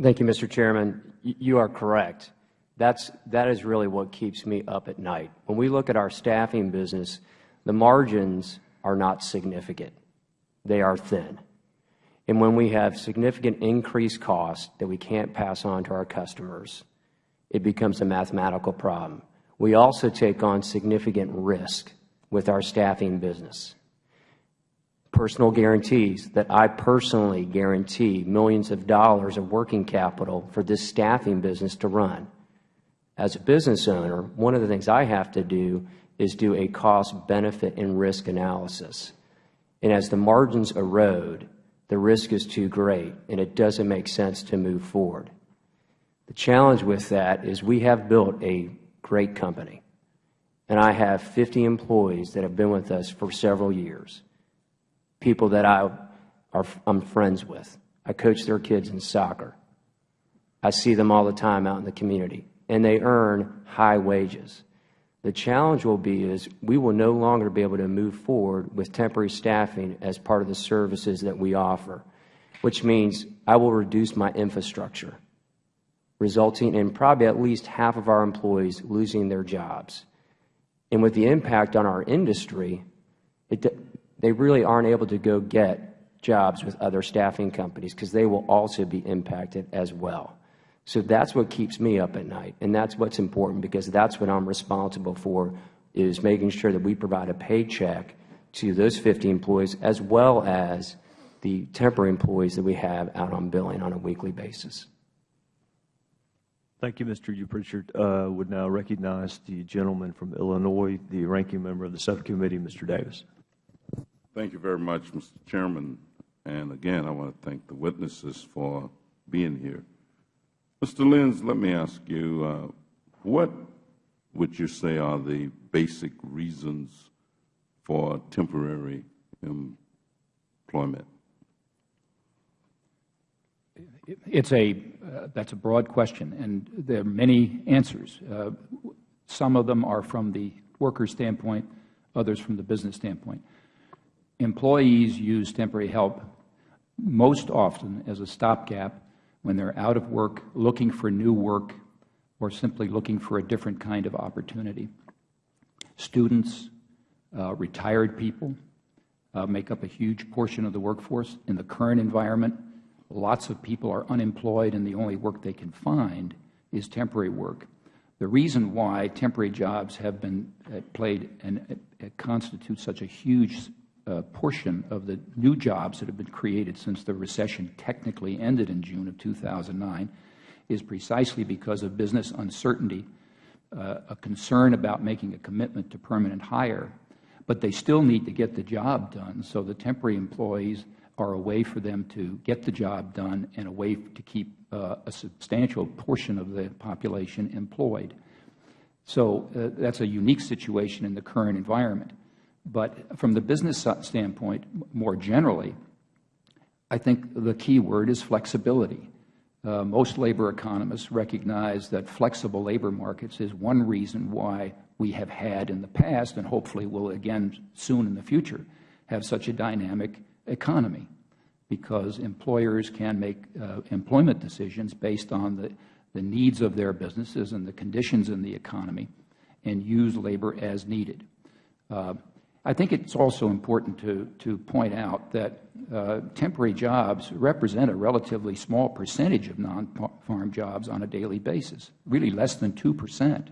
Thank you, Mr. Chairman. You are correct. That's, that is really what keeps me up at night. When we look at our staffing business, the margins are not significant. They are thin. And when we have significant increased costs that we can't pass on to our customers, it becomes a mathematical problem. We also take on significant risk with our staffing business. Personal guarantees that I personally guarantee millions of dollars of working capital for this staffing business to run. As a business owner, one of the things I have to do is do a cost, benefit, and risk analysis. And as the margins erode, the risk is too great, and it doesn't make sense to move forward. The challenge with that is we have built a great company, and I have 50 employees that have been with us for several years, people that I are, I'm friends with. I coach their kids in soccer. I see them all the time out in the community and they earn high wages. The challenge will be is we will no longer be able to move forward with temporary staffing as part of the services that we offer, which means I will reduce my infrastructure, resulting in probably at least half of our employees losing their jobs. And with the impact on our industry, it, they really aren't able to go get jobs with other staffing companies because they will also be impacted as well. So that's what keeps me up at night, and that's what's important because that's what I'm responsible for is making sure that we provide a paycheck to those 50 employees as well as the temporary employees that we have out on billing on a weekly basis. Thank you, Mr. Pritchard. Uh, would now recognize the gentleman from Illinois, the ranking member of the subcommittee, Mr. Davis. Thank you very much, Mr. Chairman. And again, I want to thank the witnesses for being here. Mr. Lynds, let me ask you, uh, what would you say are the basic reasons for temporary employment? It's a, uh, that's a broad question, and there are many answers. Uh, some of them are from the worker standpoint, others from the business standpoint. Employees use temporary help most often as a stopgap when they are out of work, looking for new work, or simply looking for a different kind of opportunity. Students, uh, retired people uh, make up a huge portion of the workforce. In the current environment, lots of people are unemployed and the only work they can find is temporary work. The reason why temporary jobs have been uh, played and uh, constitute such a huge portion of the new jobs that have been created since the recession technically ended in June of 2009 is precisely because of business uncertainty, uh, a concern about making a commitment to permanent hire, but they still need to get the job done, so the temporary employees are a way for them to get the job done and a way to keep uh, a substantial portion of the population employed. So uh, that's a unique situation in the current environment. But from the business standpoint, more generally, I think the key word is flexibility. Uh, most labor economists recognize that flexible labor markets is one reason why we have had in the past, and hopefully will again soon in the future, have such a dynamic economy, because employers can make uh, employment decisions based on the, the needs of their businesses and the conditions in the economy and use labor as needed. Uh, I think it's also important to, to point out that uh, temporary jobs represent a relatively small percentage of non-farm jobs on a daily basis, really less than 2 percent.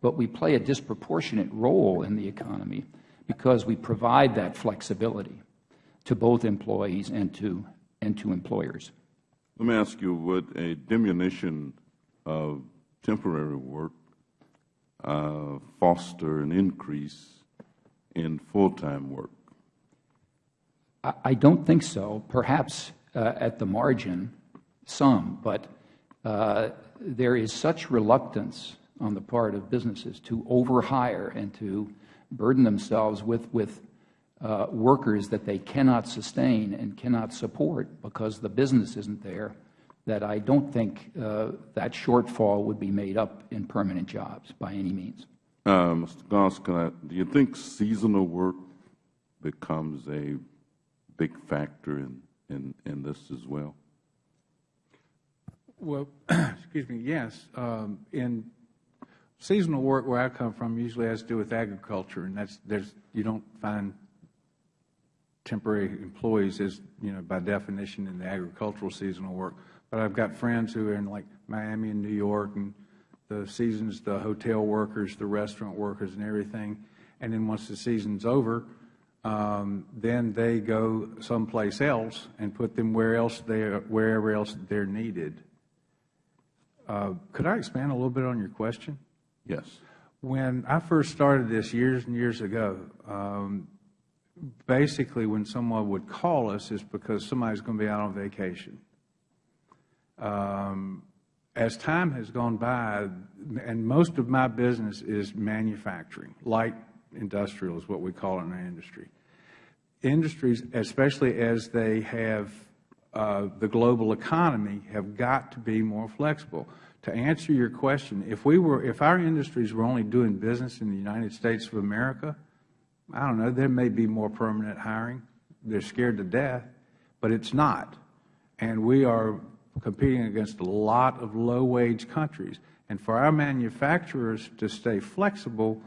But we play a disproportionate role in the economy because we provide that flexibility to both employees and to, and to employers. Let me ask you, would a diminution of temporary work uh, foster an increase in full-time work? I don't think so. Perhaps uh, at the margin, some, but uh, there is such reluctance on the part of businesses to overhire and to burden themselves with, with uh, workers that they cannot sustain and cannot support because the business isn't there, that I don't think uh, that shortfall would be made up in permanent jobs by any means. Mr. Goss, do you think seasonal work becomes a big factor in, this as well? Well, [CLEARS THROAT] excuse me, yes. Um, in seasonal work where I come from usually has to do with agriculture, and that's, there's, you don't find temporary employees as, you know, by definition in the agricultural seasonal work. But I've got friends who are in like Miami and New York, and the seasons, the hotel workers, the restaurant workers and everything. And then once the season's over, um, then they go someplace else and put them where else they are, wherever else they're needed. Uh, could I expand a little bit on your question? Yes. When I first started this years and years ago, um, basically when someone would call us, it's because somebody's going to be out on vacation. Um, as time has gone by, and most of my business is manufacturing, light industrial is what we call it in our industry. Industries, especially as they have uh, the global economy, have got to be more flexible. To answer your question, if we were, if our industries were only doing business in the United States of America, I don't know, there may be more permanent hiring. They're scared to death, but it's not. And we are competing against a lot of low-wage countries. And for our manufacturers to stay flexible,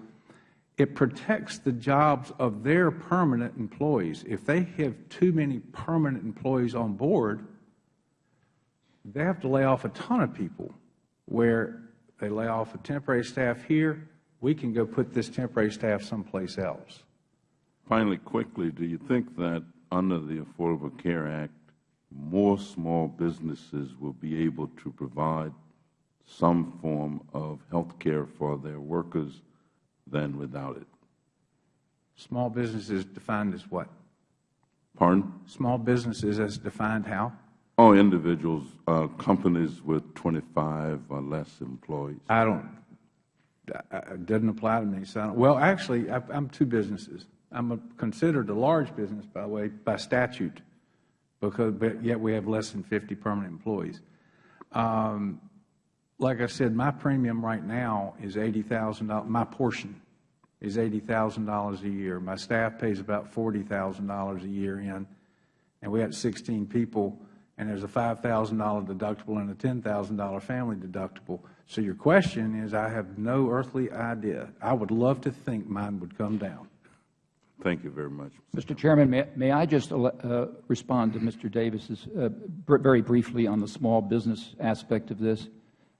it protects the jobs of their permanent employees. If they have too many permanent employees on board, they have to lay off a ton of people where they lay off a temporary staff here, we can go put this temporary staff someplace else. Finally, quickly, do you think that under the Affordable Care Act, more small businesses will be able to provide some form of health care for their workers than without it? Small businesses defined as what? Pardon? Small businesses as defined how? Oh, individuals, uh, companies with 25 or less employees. I don't, it doesn't apply to me. So well, actually, I, I'm two businesses. I'm a, considered a large business, by the way, by statute, but yet we have less than 50 permanent employees. Um, like I said, my premium right now is $80,000. My portion is $80,000 a year. My staff pays about $40,000 a year in, and we have 16 people, and there's a $5,000 deductible and a $10,000 family deductible. So your question is, I have no earthly idea. I would love to think mine would come down. Thank you very much. Mr. Chairman, may, may I just uh, respond to Mr. Davis's uh, very briefly on the small business aspect of this?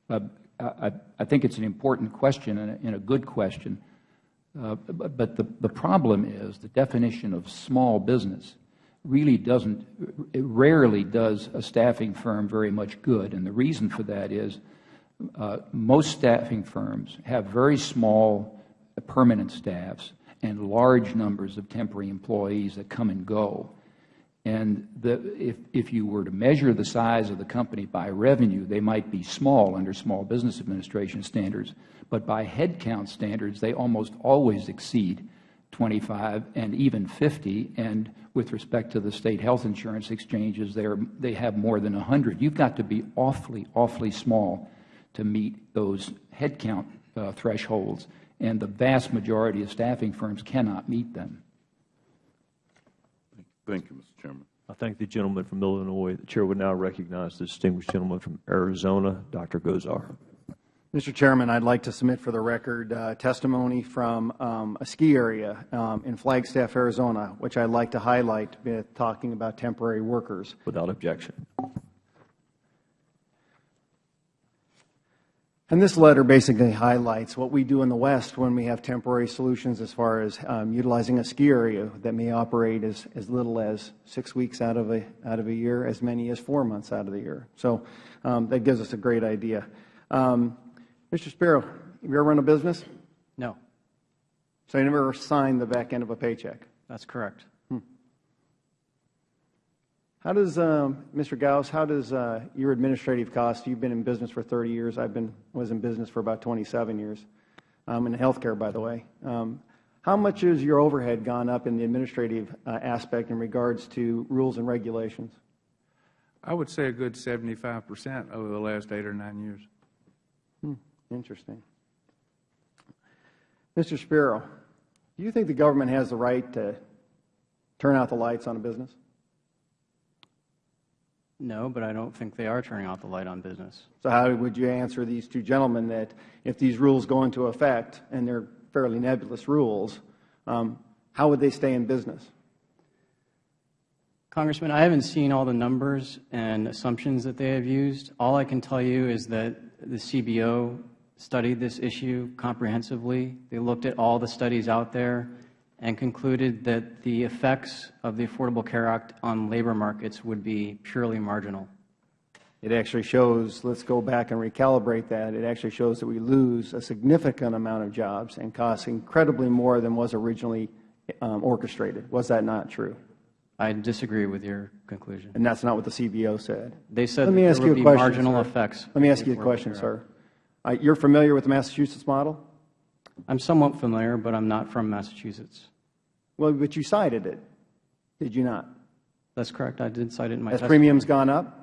Uh, I, I, think it's an important question and a, and a good question. Uh, but, but the, the problem is the definition of small business really doesn't, it rarely does a staffing firm very much good. And the reason for that is uh, most staffing firms have very small permanent staffs and large numbers of temporary employees that come and go. And the, if, if you were to measure the size of the company by revenue, they might be small under Small Business Administration standards, but by headcount standards, they almost always exceed 25 and even 50. And with respect to the state health insurance exchanges, they, they have more than 100. You've got to be awfully, awfully small to meet those headcount thresholds, and the vast majority of staffing firms cannot meet them. Thank you, Mr. Chairman. I thank the gentleman from Illinois. The Chair would now recognize the distinguished gentleman from Arizona, Dr. Gosar. Mr. Chairman, I'd like to submit for the record uh, testimony from um, a ski area um, in Flagstaff, Arizona, which I'd like to highlight with talking about temporary workers. Without objection. And this letter basically highlights what we do in the West when we have temporary solutions as far as um, utilizing a ski area that may operate as, as little as six weeks out of, a, out of a year, as many as four months out of the year. So um, that gives us a great idea. Um, Mr. Spiro, have you ever run a business? No. So you never signed the back end of a paycheck? That's correct. How does, um, Mr. Gauss, how does uh, your administrative cost, you've been in business for 30 years, I've been, was in business for about 27 years, um, in healthcare, by the way. Um, How much has your overhead gone up in the administrative uh, aspect in regards to rules and regulations? I would say a good 75 percent over the last eight or nine years. Interesting. Mr. Spiro, do you think the government has the right to turn out the lights on a business? No, but I don't think they are turning out the light on business. So how would you answer these two gentlemen that if these rules go into effect, and they're fairly nebulous rules, um, how would they stay in business? Congressman, I haven't seen all the numbers and assumptions that they have used. All I can tell you is that the CBO studied this issue comprehensively. They looked at all the studies out there and concluded that the effects of the Affordable Care Act on labor markets would be purely marginal. It actually shows, let's go back and recalibrate that, it actually shows that we lose a significant amount of jobs and costs incredibly more than was originally um, orchestrated. Was that not true? I disagree with your conclusion. And that's not what the CBO said. They said Let that me there ask you would a be question, marginal sir. effects. Let me ask you a question, sir. Uh, You're familiar with the Massachusetts model? I'm somewhat familiar, but I'm not from Massachusetts. Well, but you cited it, did you not? That's correct. I did cite it in my Has testimony. premiums gone up?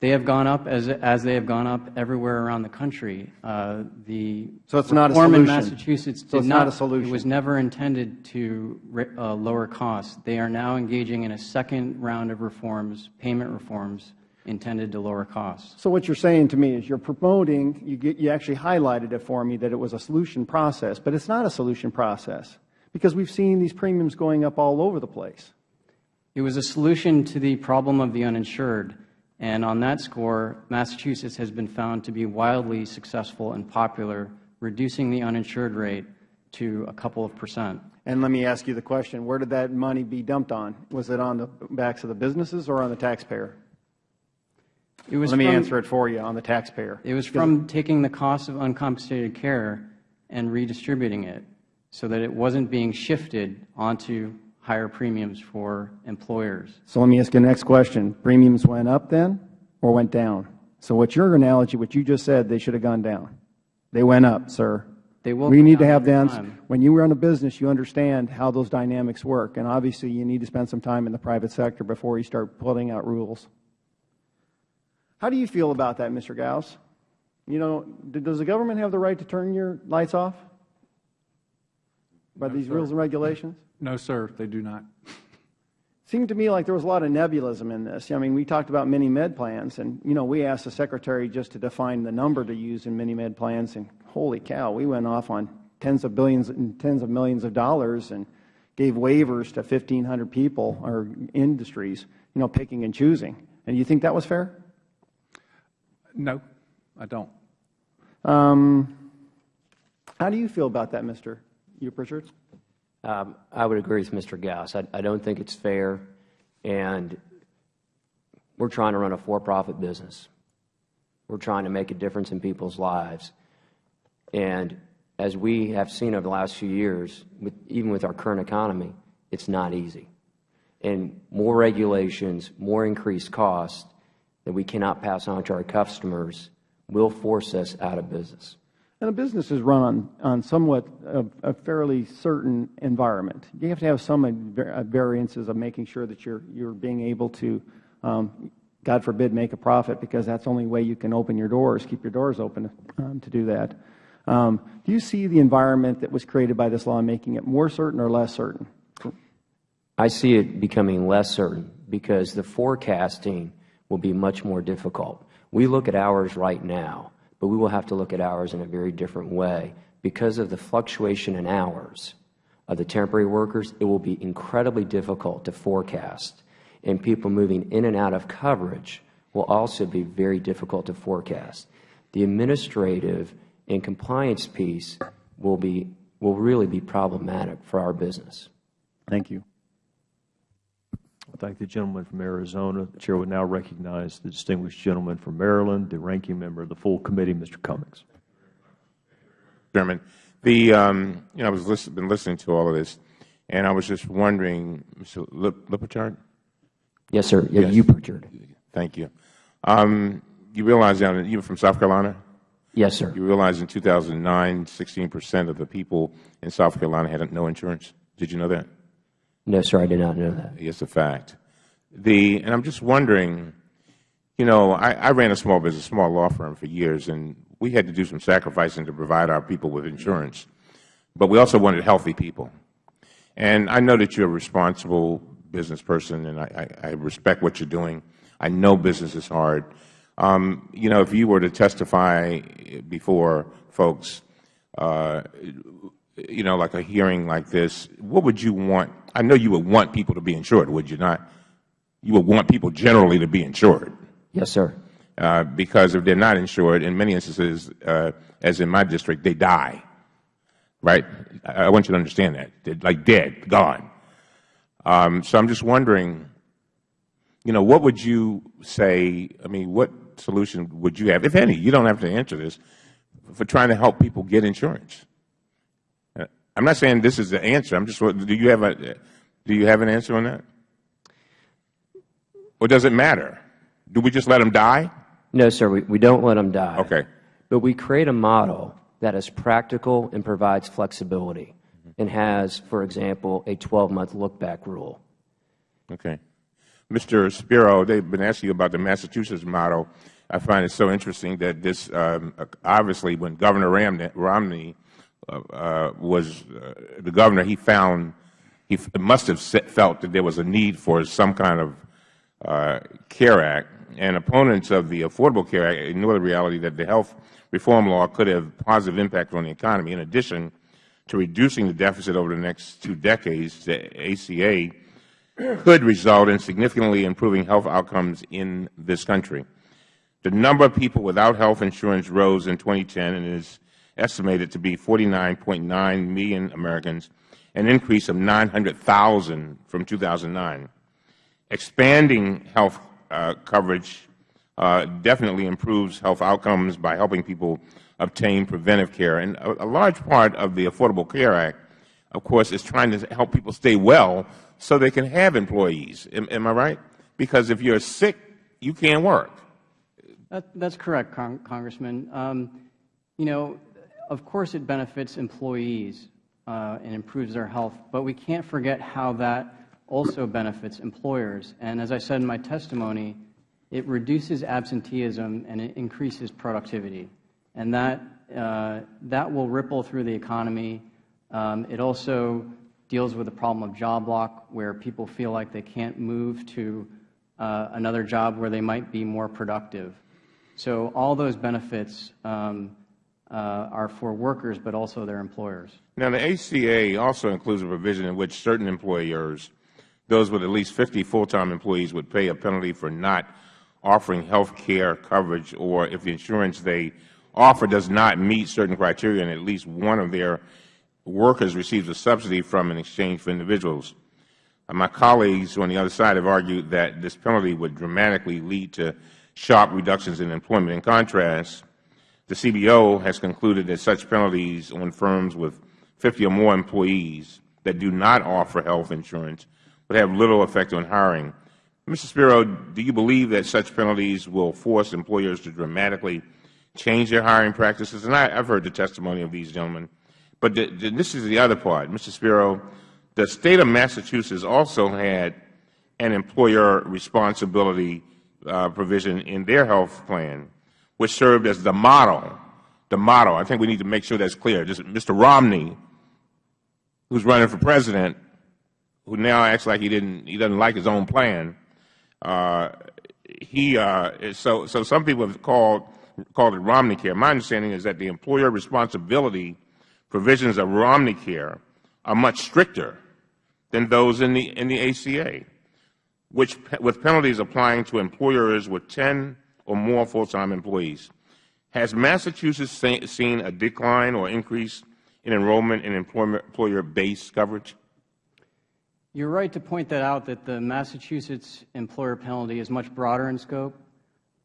They have gone up as, as they have gone up everywhere around the country. Uh, the So it's not a reform in solution. Massachusetts So it's not not. a solution. It was never intended to uh, lower costs. They are now engaging in a second round of reforms, payment reforms, intended to lower costs. So what you're saying to me is you're promoting, you, get, you actually highlighted it for me that it was a solution process, but it's not a solution process because we've seen these premiums going up all over the place. It was a solution to the problem of the uninsured, and on that score, Massachusetts has been found to be wildly successful and popular, reducing the uninsured rate to a couple of percent. And let me ask you the question, where did that money be dumped on? Was it on the backs of the businesses or on the taxpayer? It was Let me answer it for you, on the taxpayer. It was from taking the cost of uncompensated care and redistributing it so that it wasn't being shifted onto higher premiums for employers. So let me ask you the next question. Premiums went up then or went down? So what's your analogy, what you just said, they should have gone down. They went up, sir. They will We need to have them, when you run a business, you understand how those dynamics work. And obviously, you need to spend some time in the private sector before you start putting out rules. How do you feel about that, Mr. Gauss? You know, does the government have the right to turn your lights off by these rules and regulations? No, sir, they do not. It seemed to me like there was a lot of nebulism in this. I mean, we talked about mini-med plans, and, you know, we asked the Secretary just to define the number to use in mini-med plans, and holy cow, we went off on tens of billions and tens of millions of dollars and gave waivers to 1,500 people or industries, you know, picking and choosing. And you think that was fair? No, I don't. Um, how do you feel about that, Mr. Uprichard? Um, I would agree with Mr. Gauss. I, I don't think it's fair, and we're trying to run a for-profit business. We're trying to make a difference in people's lives. And as we have seen over the last few years, with, even with our current economy, it's not easy. And more regulations, more increased costs that we cannot pass on to our customers will force us out of business. And a business is run on, on somewhat of a fairly certain environment. You have to have some uh, variances of making sure that you're, you're being able to, um, God forbid, make a profit because that's the only way you can open your doors, keep your doors open um, to do that. Um, do you see the environment that was created by this law making it more certain or less certain? I see it becoming less certain because the forecasting will be much more difficult. We look at hours right now, but we will have to look at hours in a very different way. Because of the fluctuation in hours of the temporary workers, it will be incredibly difficult to forecast. And people moving in and out of coverage will also be very difficult to forecast. The administrative and compliance piece will, be, will really be problematic for our business. Thank you. I thank the gentleman from Arizona. The Chair would now recognize the distinguished gentleman from Maryland, the ranking member of the full committee, Mr. Cummings. Chairman. The, um, you know, I was listen, been listening to all of this, and I was just wondering, Mr. Lip, Lipichard? Yes, sir. Yeah, Yes. you, Pritchard. Thank you. Um, you realize that you were from South Carolina? Yes, sir. You realize in 2009, 16 percent of the people in South Carolina had no insurance? Did you know that? No, sir, I did not know that. It's a fact. The, and I'm just wondering, you know, I, I ran a small business, small law firm for years, and we had to do some sacrificing to provide our people with insurance. But we also wanted healthy people. And I know that you're a responsible business person, and I, I, I respect what you're doing. I know business is hard. Um, you know, if you were to testify before folks, uh, you know, like a hearing like this, what would you want? I know you would want people to be insured, would you not? You would want people generally to be insured. Yes, sir. Uh, because if they're not insured, in many instances, uh, as in my district, they die. Right? I, I want you to understand that. They're like dead, gone. Um, so I'm just wondering, you know, what would you say, I mean, what solution would you have, if any, you don't have to answer this, for trying to help people get insurance? I'm not saying this is the answer. I'm just, do you have a, do you have an answer on that? Or does it matter? Do we just let them die? No, sir, we, we don't let them die. Okay. But we create a model that is practical and provides flexibility and has, for example, a 12-month look-back rule. Okay. Mr. Spiro, they've been asking you about the Massachusetts model. I find it so interesting that this, um, obviously, when Governor Romney was uh, the governor, he found, he must have felt that there was a need for some kind of uh, CARE Act. And opponents of the Affordable Care Act ignore the reality that the health reform law could have positive impact on the economy. In addition to reducing the deficit over the next two decades, the ACA could result in significantly improving health outcomes in this country. The number of people without health insurance rose in 2010 and is estimated to be 49.9 million Americans, an increase of 900,000 from 2009. Expanding health uh, coverage uh, definitely improves health outcomes by helping people obtain preventive care. And a, large part of the Affordable Care Act, of course, is trying to help people stay well so they can have employees. Am, I right? Because if you're sick, you can't work. That's correct, Cong Congressman. Um, you know, of course it benefits employees uh, and improves their health, but we can't forget how that also benefits employers. And as I said in my testimony, it reduces absenteeism and it increases productivity. And that, uh, that will ripple through the economy. Um, it also deals with the problem of job lock, where people feel like they can't move to uh, another job where they might be more productive. So all those benefits um, are for workers, but also their employers. Now, the ACA also includes a provision in which certain employers, those with at least 50 full-time employees, would pay a penalty for not offering health care coverage or if the insurance they offer does not meet certain criteria and at least one of their workers receives a subsidy from an exchange for individuals. Uh, my colleagues on the other side have argued that this penalty would dramatically lead to sharp reductions in employment. In contrast, the CBO has concluded that such penalties on firms with 50 or more employees that do not offer health insurance would have little effect on hiring. Mr. Spiro, do you believe that such penalties will force employers to dramatically change their hiring practices? And I, have heard the testimony of these gentlemen. But the, the, this is the other part. Mr. Spiro, the State of Massachusetts also had an employer responsibility uh, provision in their health plan, which served as the model. The model. I think we need to make sure that's clear. Just Mr. Romney, who's running for president, who now acts like he didn't, he doesn't like his own plan, uh, he uh, so so some people have called called it Romney Care. My understanding is that the employer responsibility provisions of Romney Care are much stricter than those in the in the ACA, which with penalties applying to employers with 10 or more full-time employees. Has Massachusetts seen a decline or increase in enrollment in employer-based coverage? You are right to point that out, that the Massachusetts employer penalty is much broader in scope.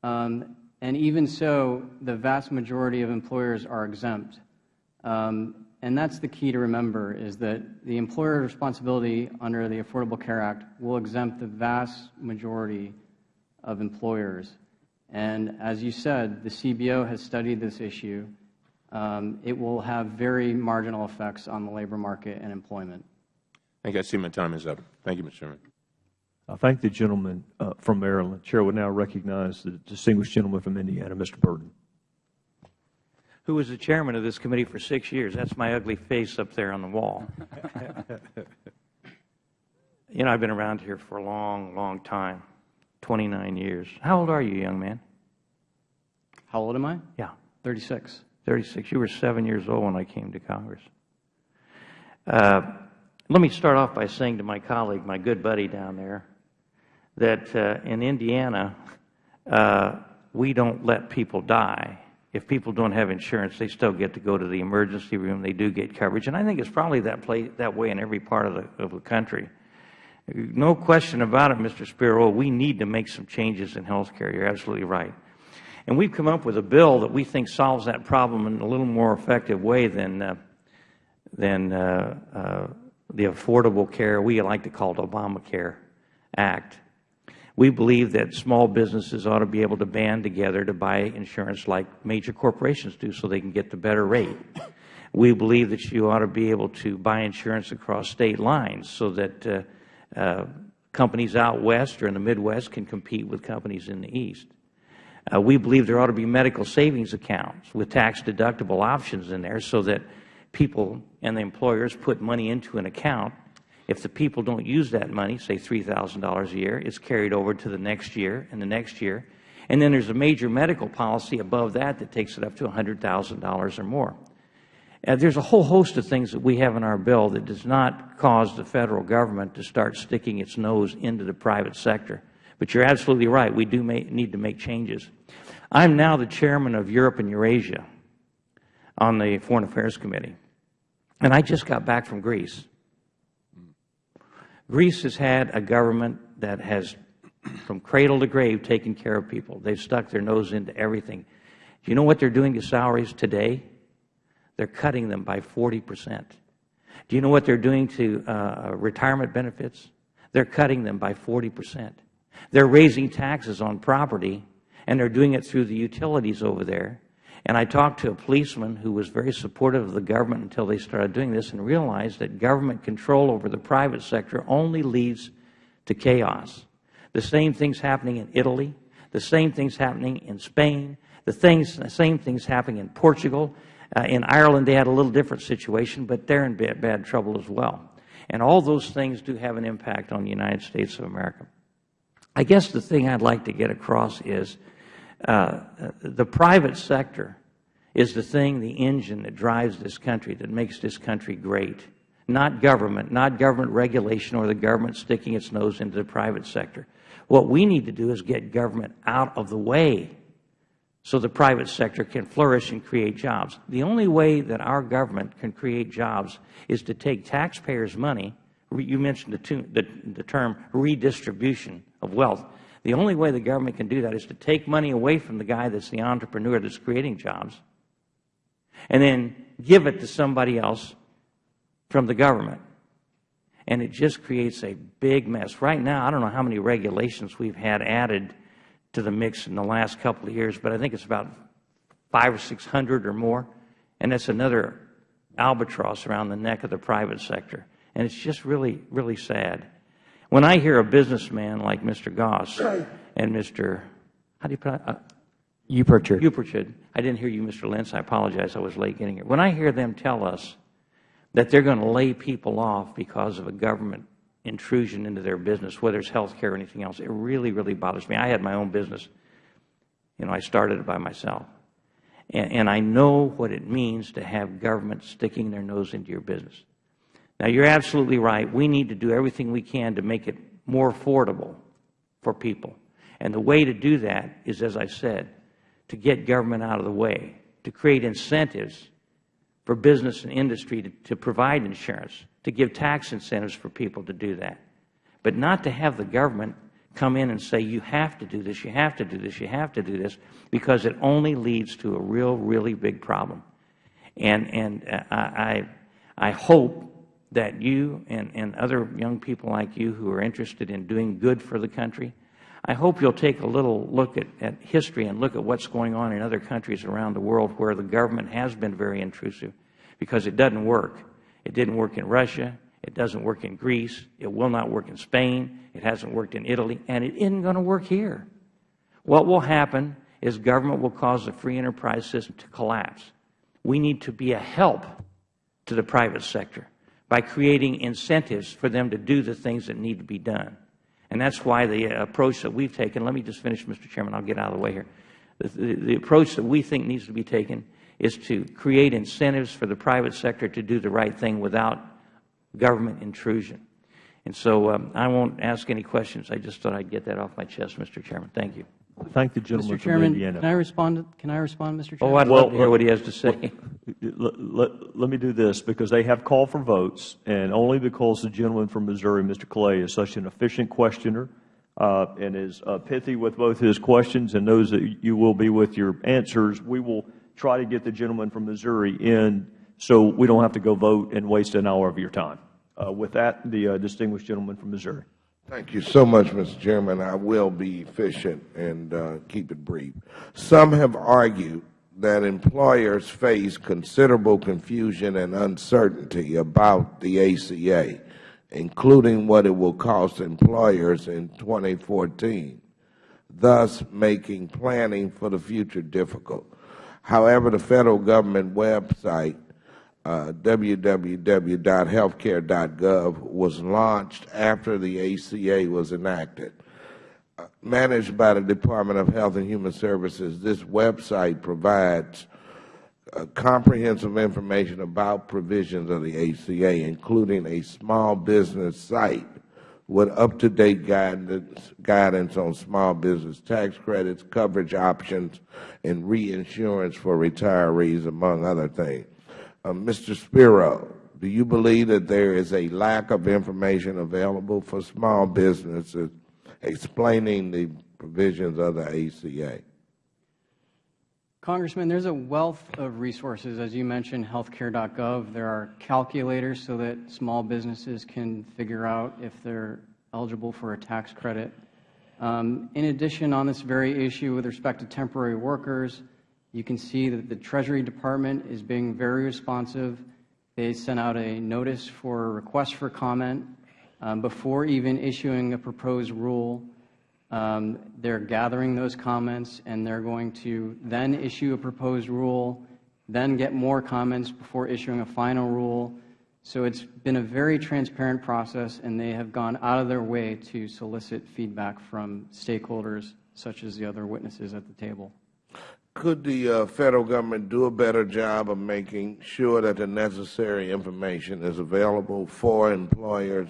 Um, and even so, the vast majority of employers are exempt. Um, and that's the key to remember, is that the employer responsibility under the Affordable Care Act will exempt the vast majority of employers. And as you said, the CBO has studied this issue. Um, it will have very marginal effects on the labor market and employment. Thank you. I see my time is up. Thank you, Mr. Chairman. I thank the gentleman uh, from Maryland. Chair would now recognize the distinguished gentleman from Indiana, Mr. Burton. Who was the chairman of this committee for six years. That's my ugly face up there on the wall. [LAUGHS] you know, I've been around here for a long, long time, 29 years. How old are you, young man? How old am I? Yeah. 36. 36. You were seven years old when I came to Congress. Uh, let me start off by saying to my colleague, my good buddy down there, that uh, in Indiana, uh, we don't let people die. If people don't have insurance, they still get to go to the emergency room. They do get coverage. And I think it's probably that, play, that way in every part of the, of the country. No question about it, Mr. Spiro, we need to make some changes in health care. You're absolutely right. And we've come up with a bill that we think solves that problem in a little more effective way than, uh, than uh, uh, the Affordable Care, we like to call it Obamacare Act. We believe that small businesses ought to be able to band together to buy insurance like major corporations do so they can get the better rate. We believe that you ought to be able to buy insurance across state lines so that uh, companies out west or in the Midwest can compete with companies in the east. Uh, we believe there ought to be medical savings accounts with tax deductible options in there so that people and the employers put money into an account. If the people don't use that money, say $3,000 a year, it's carried over to the next year and the next year. And then there's a major medical policy above that that takes it up to $100,000 or more. Uh, there's a whole host of things that we have in our bill that does not cause the Federal Government to start sticking its nose into the private sector. But you're absolutely right. We do make, need to make changes. I'm now the chairman of Europe and Eurasia on the Foreign Affairs Committee. And I just got back from Greece. Greece has had a government that has, from cradle to grave, taken care of people. They've stuck their nose into everything. Do you know what they're doing to salaries today? They're cutting them by 40 percent. Do you know what they're doing to uh, retirement benefits? They're cutting them by 40 percent. They're raising taxes on property, and they're doing it through the utilities over there. And I talked to a policeman who was very supportive of the government until they started doing this and realized that government control over the private sector only leads to chaos. The same thing's happening in Italy. The same thing's happening in Spain. The, things, the same thing's happening in Portugal. Uh, in Ireland, they had a little different situation, but they're in bad, bad trouble as well. And all those things do have an impact on the United States of America. I guess the thing I'd like to get across is uh, the private sector is the thing, the engine that drives this country, that makes this country great. Not government, not government regulation or the government sticking its nose into the private sector. What we need to do is get government out of the way so the private sector can flourish and create jobs. The only way that our government can create jobs is to take taxpayers' money. You mentioned the, term redistribution of wealth. The only way the government can do that is to take money away from the guy that's the entrepreneur that's creating jobs and then give it to somebody else from the government. And it just creates a big mess. Right now, I don't know how many regulations we've had added to the mix in the last couple of years, but I think it's about five or 600 or more. And that's another albatross around the neck of the private sector. And it's just really, really sad. When I hear a businessman like Mr. Goss and Mr. How do you pronounce uh, Uperchid. Uperchid. I didn't hear you, Mr. Lenz. I apologize. I was late getting here. When I hear them tell us that they're going to lay people off because of a government intrusion into their business, whether it's health care or anything else, it really, really bothers me. I had my own business. You know, I started it by myself. And, and I know what it means to have government sticking their nose into your business. Now, you're absolutely right. We need to do everything we can to make it more affordable for people. And the way to do that is, as I said, to get government out of the way, to create incentives for business and industry to, to provide insurance, to give tax incentives for people to do that, but not to have the government come in and say, you have to do this, you have to do this, you have to do this, because it only leads to a real, really big problem. And, and uh, I, I hope that you and, and other young people like you who are interested in doing good for the country, I hope you will take a little look at, at history and look at what is going on in other countries around the world where the government has been very intrusive because it doesn't work. It didn't work in Russia. It doesn't work in Greece. It will not work in Spain. It hasn't worked in Italy. And it isn't going to work here. What will happen is government will cause the free enterprise system to collapse. We need to be a help to the private sector by creating incentives for them to do the things that need to be done. And that's why the uh, approach that we've taken, let me just finish, Mr. Chairman, I'll get out of the way here. The approach that we think needs to be taken is to create incentives for the private sector to do the right thing without government intrusion. And so um, I won't ask any questions. I just thought I'd get that off my chest, Mr. Chairman. Thank you. Thank the gentleman Mr. from Chairman, Indiana. can I respond? Can I respond, Mr. Chairman? Oh, I'd love to hear what he has to say. Let, let, let me do this, because they have called for votes, and only because the gentleman from Missouri, Mr. Clay, is such an efficient questioner uh, and is uh, pithy with both his questions and knows that you will be with your answers, we will try to get the gentleman from Missouri in so we don't have to go vote and waste an hour of your time. Uh, with that, the uh, distinguished gentleman from Missouri. Thank you so much, Mr. Chairman. I will be efficient and uh, keep it brief. Some have argued that employers face considerable confusion and uncertainty about the ACA, including what it will cost employers in 2014, thus making planning for the future difficult. However, the Federal Government website uh, www.healthcare.gov was launched after the ACA was enacted. Uh, managed by the Department of Health and Human Services, this website provides uh, comprehensive information about provisions of the ACA, including a small business site with up-to-date guidance, guidance on small business tax credits, coverage options, and reinsurance for retirees, among other things. Uh, Mr. Spiro, do you believe that there is a lack of information available for small businesses explaining the provisions of the ACA? Congressman, there's a wealth of resources. As you mentioned, healthcare.gov. There are calculators so that small businesses can figure out if they're eligible for a tax credit. Um, in addition, on this very issue with respect to temporary workers, you can see that the Treasury Department is being very responsive. They sent out a notice for a request for comment um, before even issuing a proposed rule. Um, they're gathering those comments, and they're going to then issue a proposed rule, then get more comments before issuing a final rule. So it's been a very transparent process, and they have gone out of their way to solicit feedback from stakeholders, such as the other witnesses at the table. Could the uh, Federal Government do a better job of making sure that the necessary information is available for employers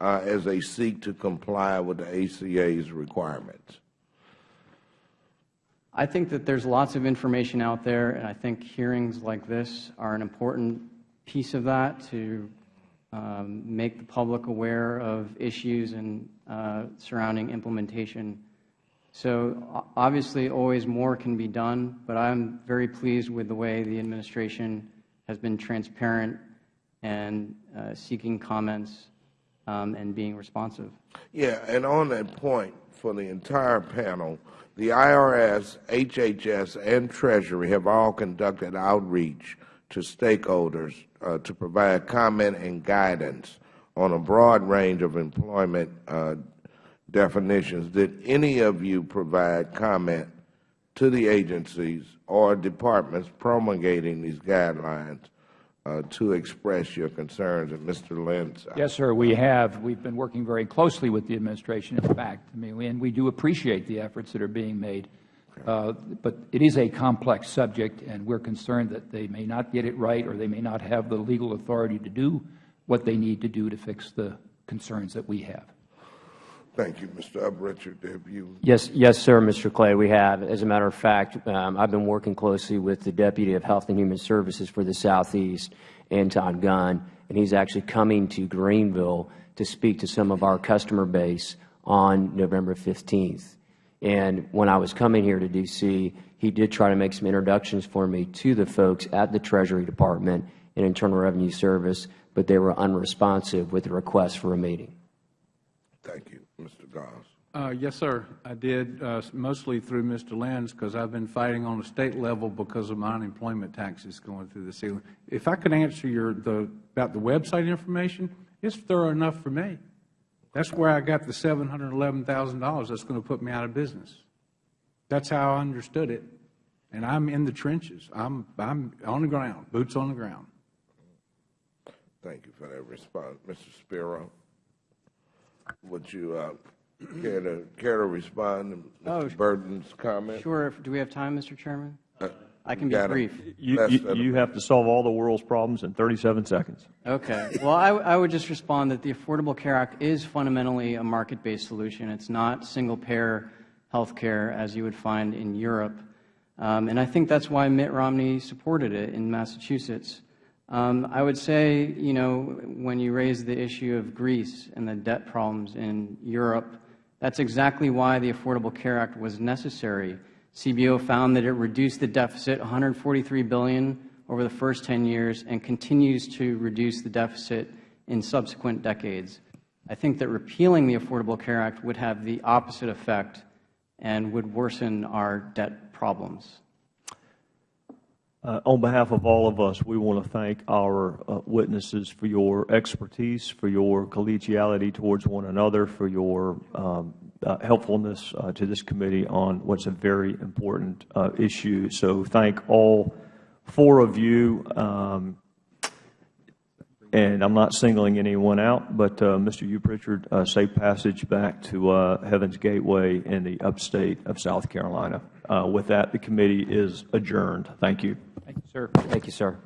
as they seek to comply with the ACA's requirements? I think that there's lots of information out there, and I think hearings like this are an important piece of that to um, make the public aware of issues and uh, surrounding implementation so obviously, always more can be done, but I'm very pleased with the way the administration has been transparent and uh, seeking comments and being responsive. Yeah, and on that point, for the entire panel, the IRS, HHS, and Treasury have all conducted outreach to stakeholders uh, to provide comment and guidance on a broad range of employment uh, definitions, did any of you provide comment to the agencies or departments promulgating these guidelines to express your concerns? And Mr. Lynch. Yes, sir, we have. We've been working very closely with the administration, in fact. I mean, and we do appreciate the efforts that are being made. Uh, but it is a complex subject, and we're concerned that they may not get it right or they may not have the legal authority to do what they need to do to fix the concerns that we have. Thank you, Mr. Uprichard. Have you? Yes, yes, sir, Mr. Clay. We have. As a matter of fact, um, I've been working closely with the Deputy of Health and Human Services for the Southeast, Anton Gunn, and he's actually coming to Greenville to speak to some of our customer base on November 15th. And when I was coming here to D.C., he did try to make some introductions for me to the folks at the Treasury Department and Internal Revenue Service, but they were unresponsive with the request for a meeting. Thank you. Uh, yes, sir. I did, uh, mostly through Mr. Lenz, because I've been fighting on the state level because of my unemployment taxes going through the ceiling. If I could answer your, the, about the website information, it's thorough enough for me. That's where I got the $711,000 that's going to put me out of business. That's how I understood it. And I'm in the trenches. I'm, I'm on the ground, boots on the ground. Thank you for that response. Mr. Spiro, would you uh, care to care to respond to Oh, Mr. Burton's comment? Sure. Do we have time, Mr. Chairman? I can be got it. brief. You, you, you have to solve all the world's problems in 37 seconds. Okay. Well, I, I would just respond that the Affordable Care Act is fundamentally a market-based solution. It's not single-payer health care as you would find in Europe. Um, and I think that's why Mitt Romney supported it in Massachusetts. Um, I would say, you know, when you raise the issue of Greece and the debt problems in Europe, that's exactly why the Affordable Care Act was necessary. CBO found that it reduced the deficit 143 billion over the first 10 years and continues to reduce the deficit in subsequent decades. I think that repealing the Affordable Care Act would have the opposite effect and would worsen our debt problems. Uh, on behalf of all of us, we want to thank our uh, witnesses for your expertise, for your collegiality towards one another, for your um, uh, helpfulness to this committee on what's a very important issue. So thank all four of you. Um, and I'm not singling anyone out, but uh, Mr. Uprichard, uh, safe passage back to uh, Heaven's Gateway in the upstate of South Carolina. With that, the committee is adjourned. Thank you, sir. Thank you, sir.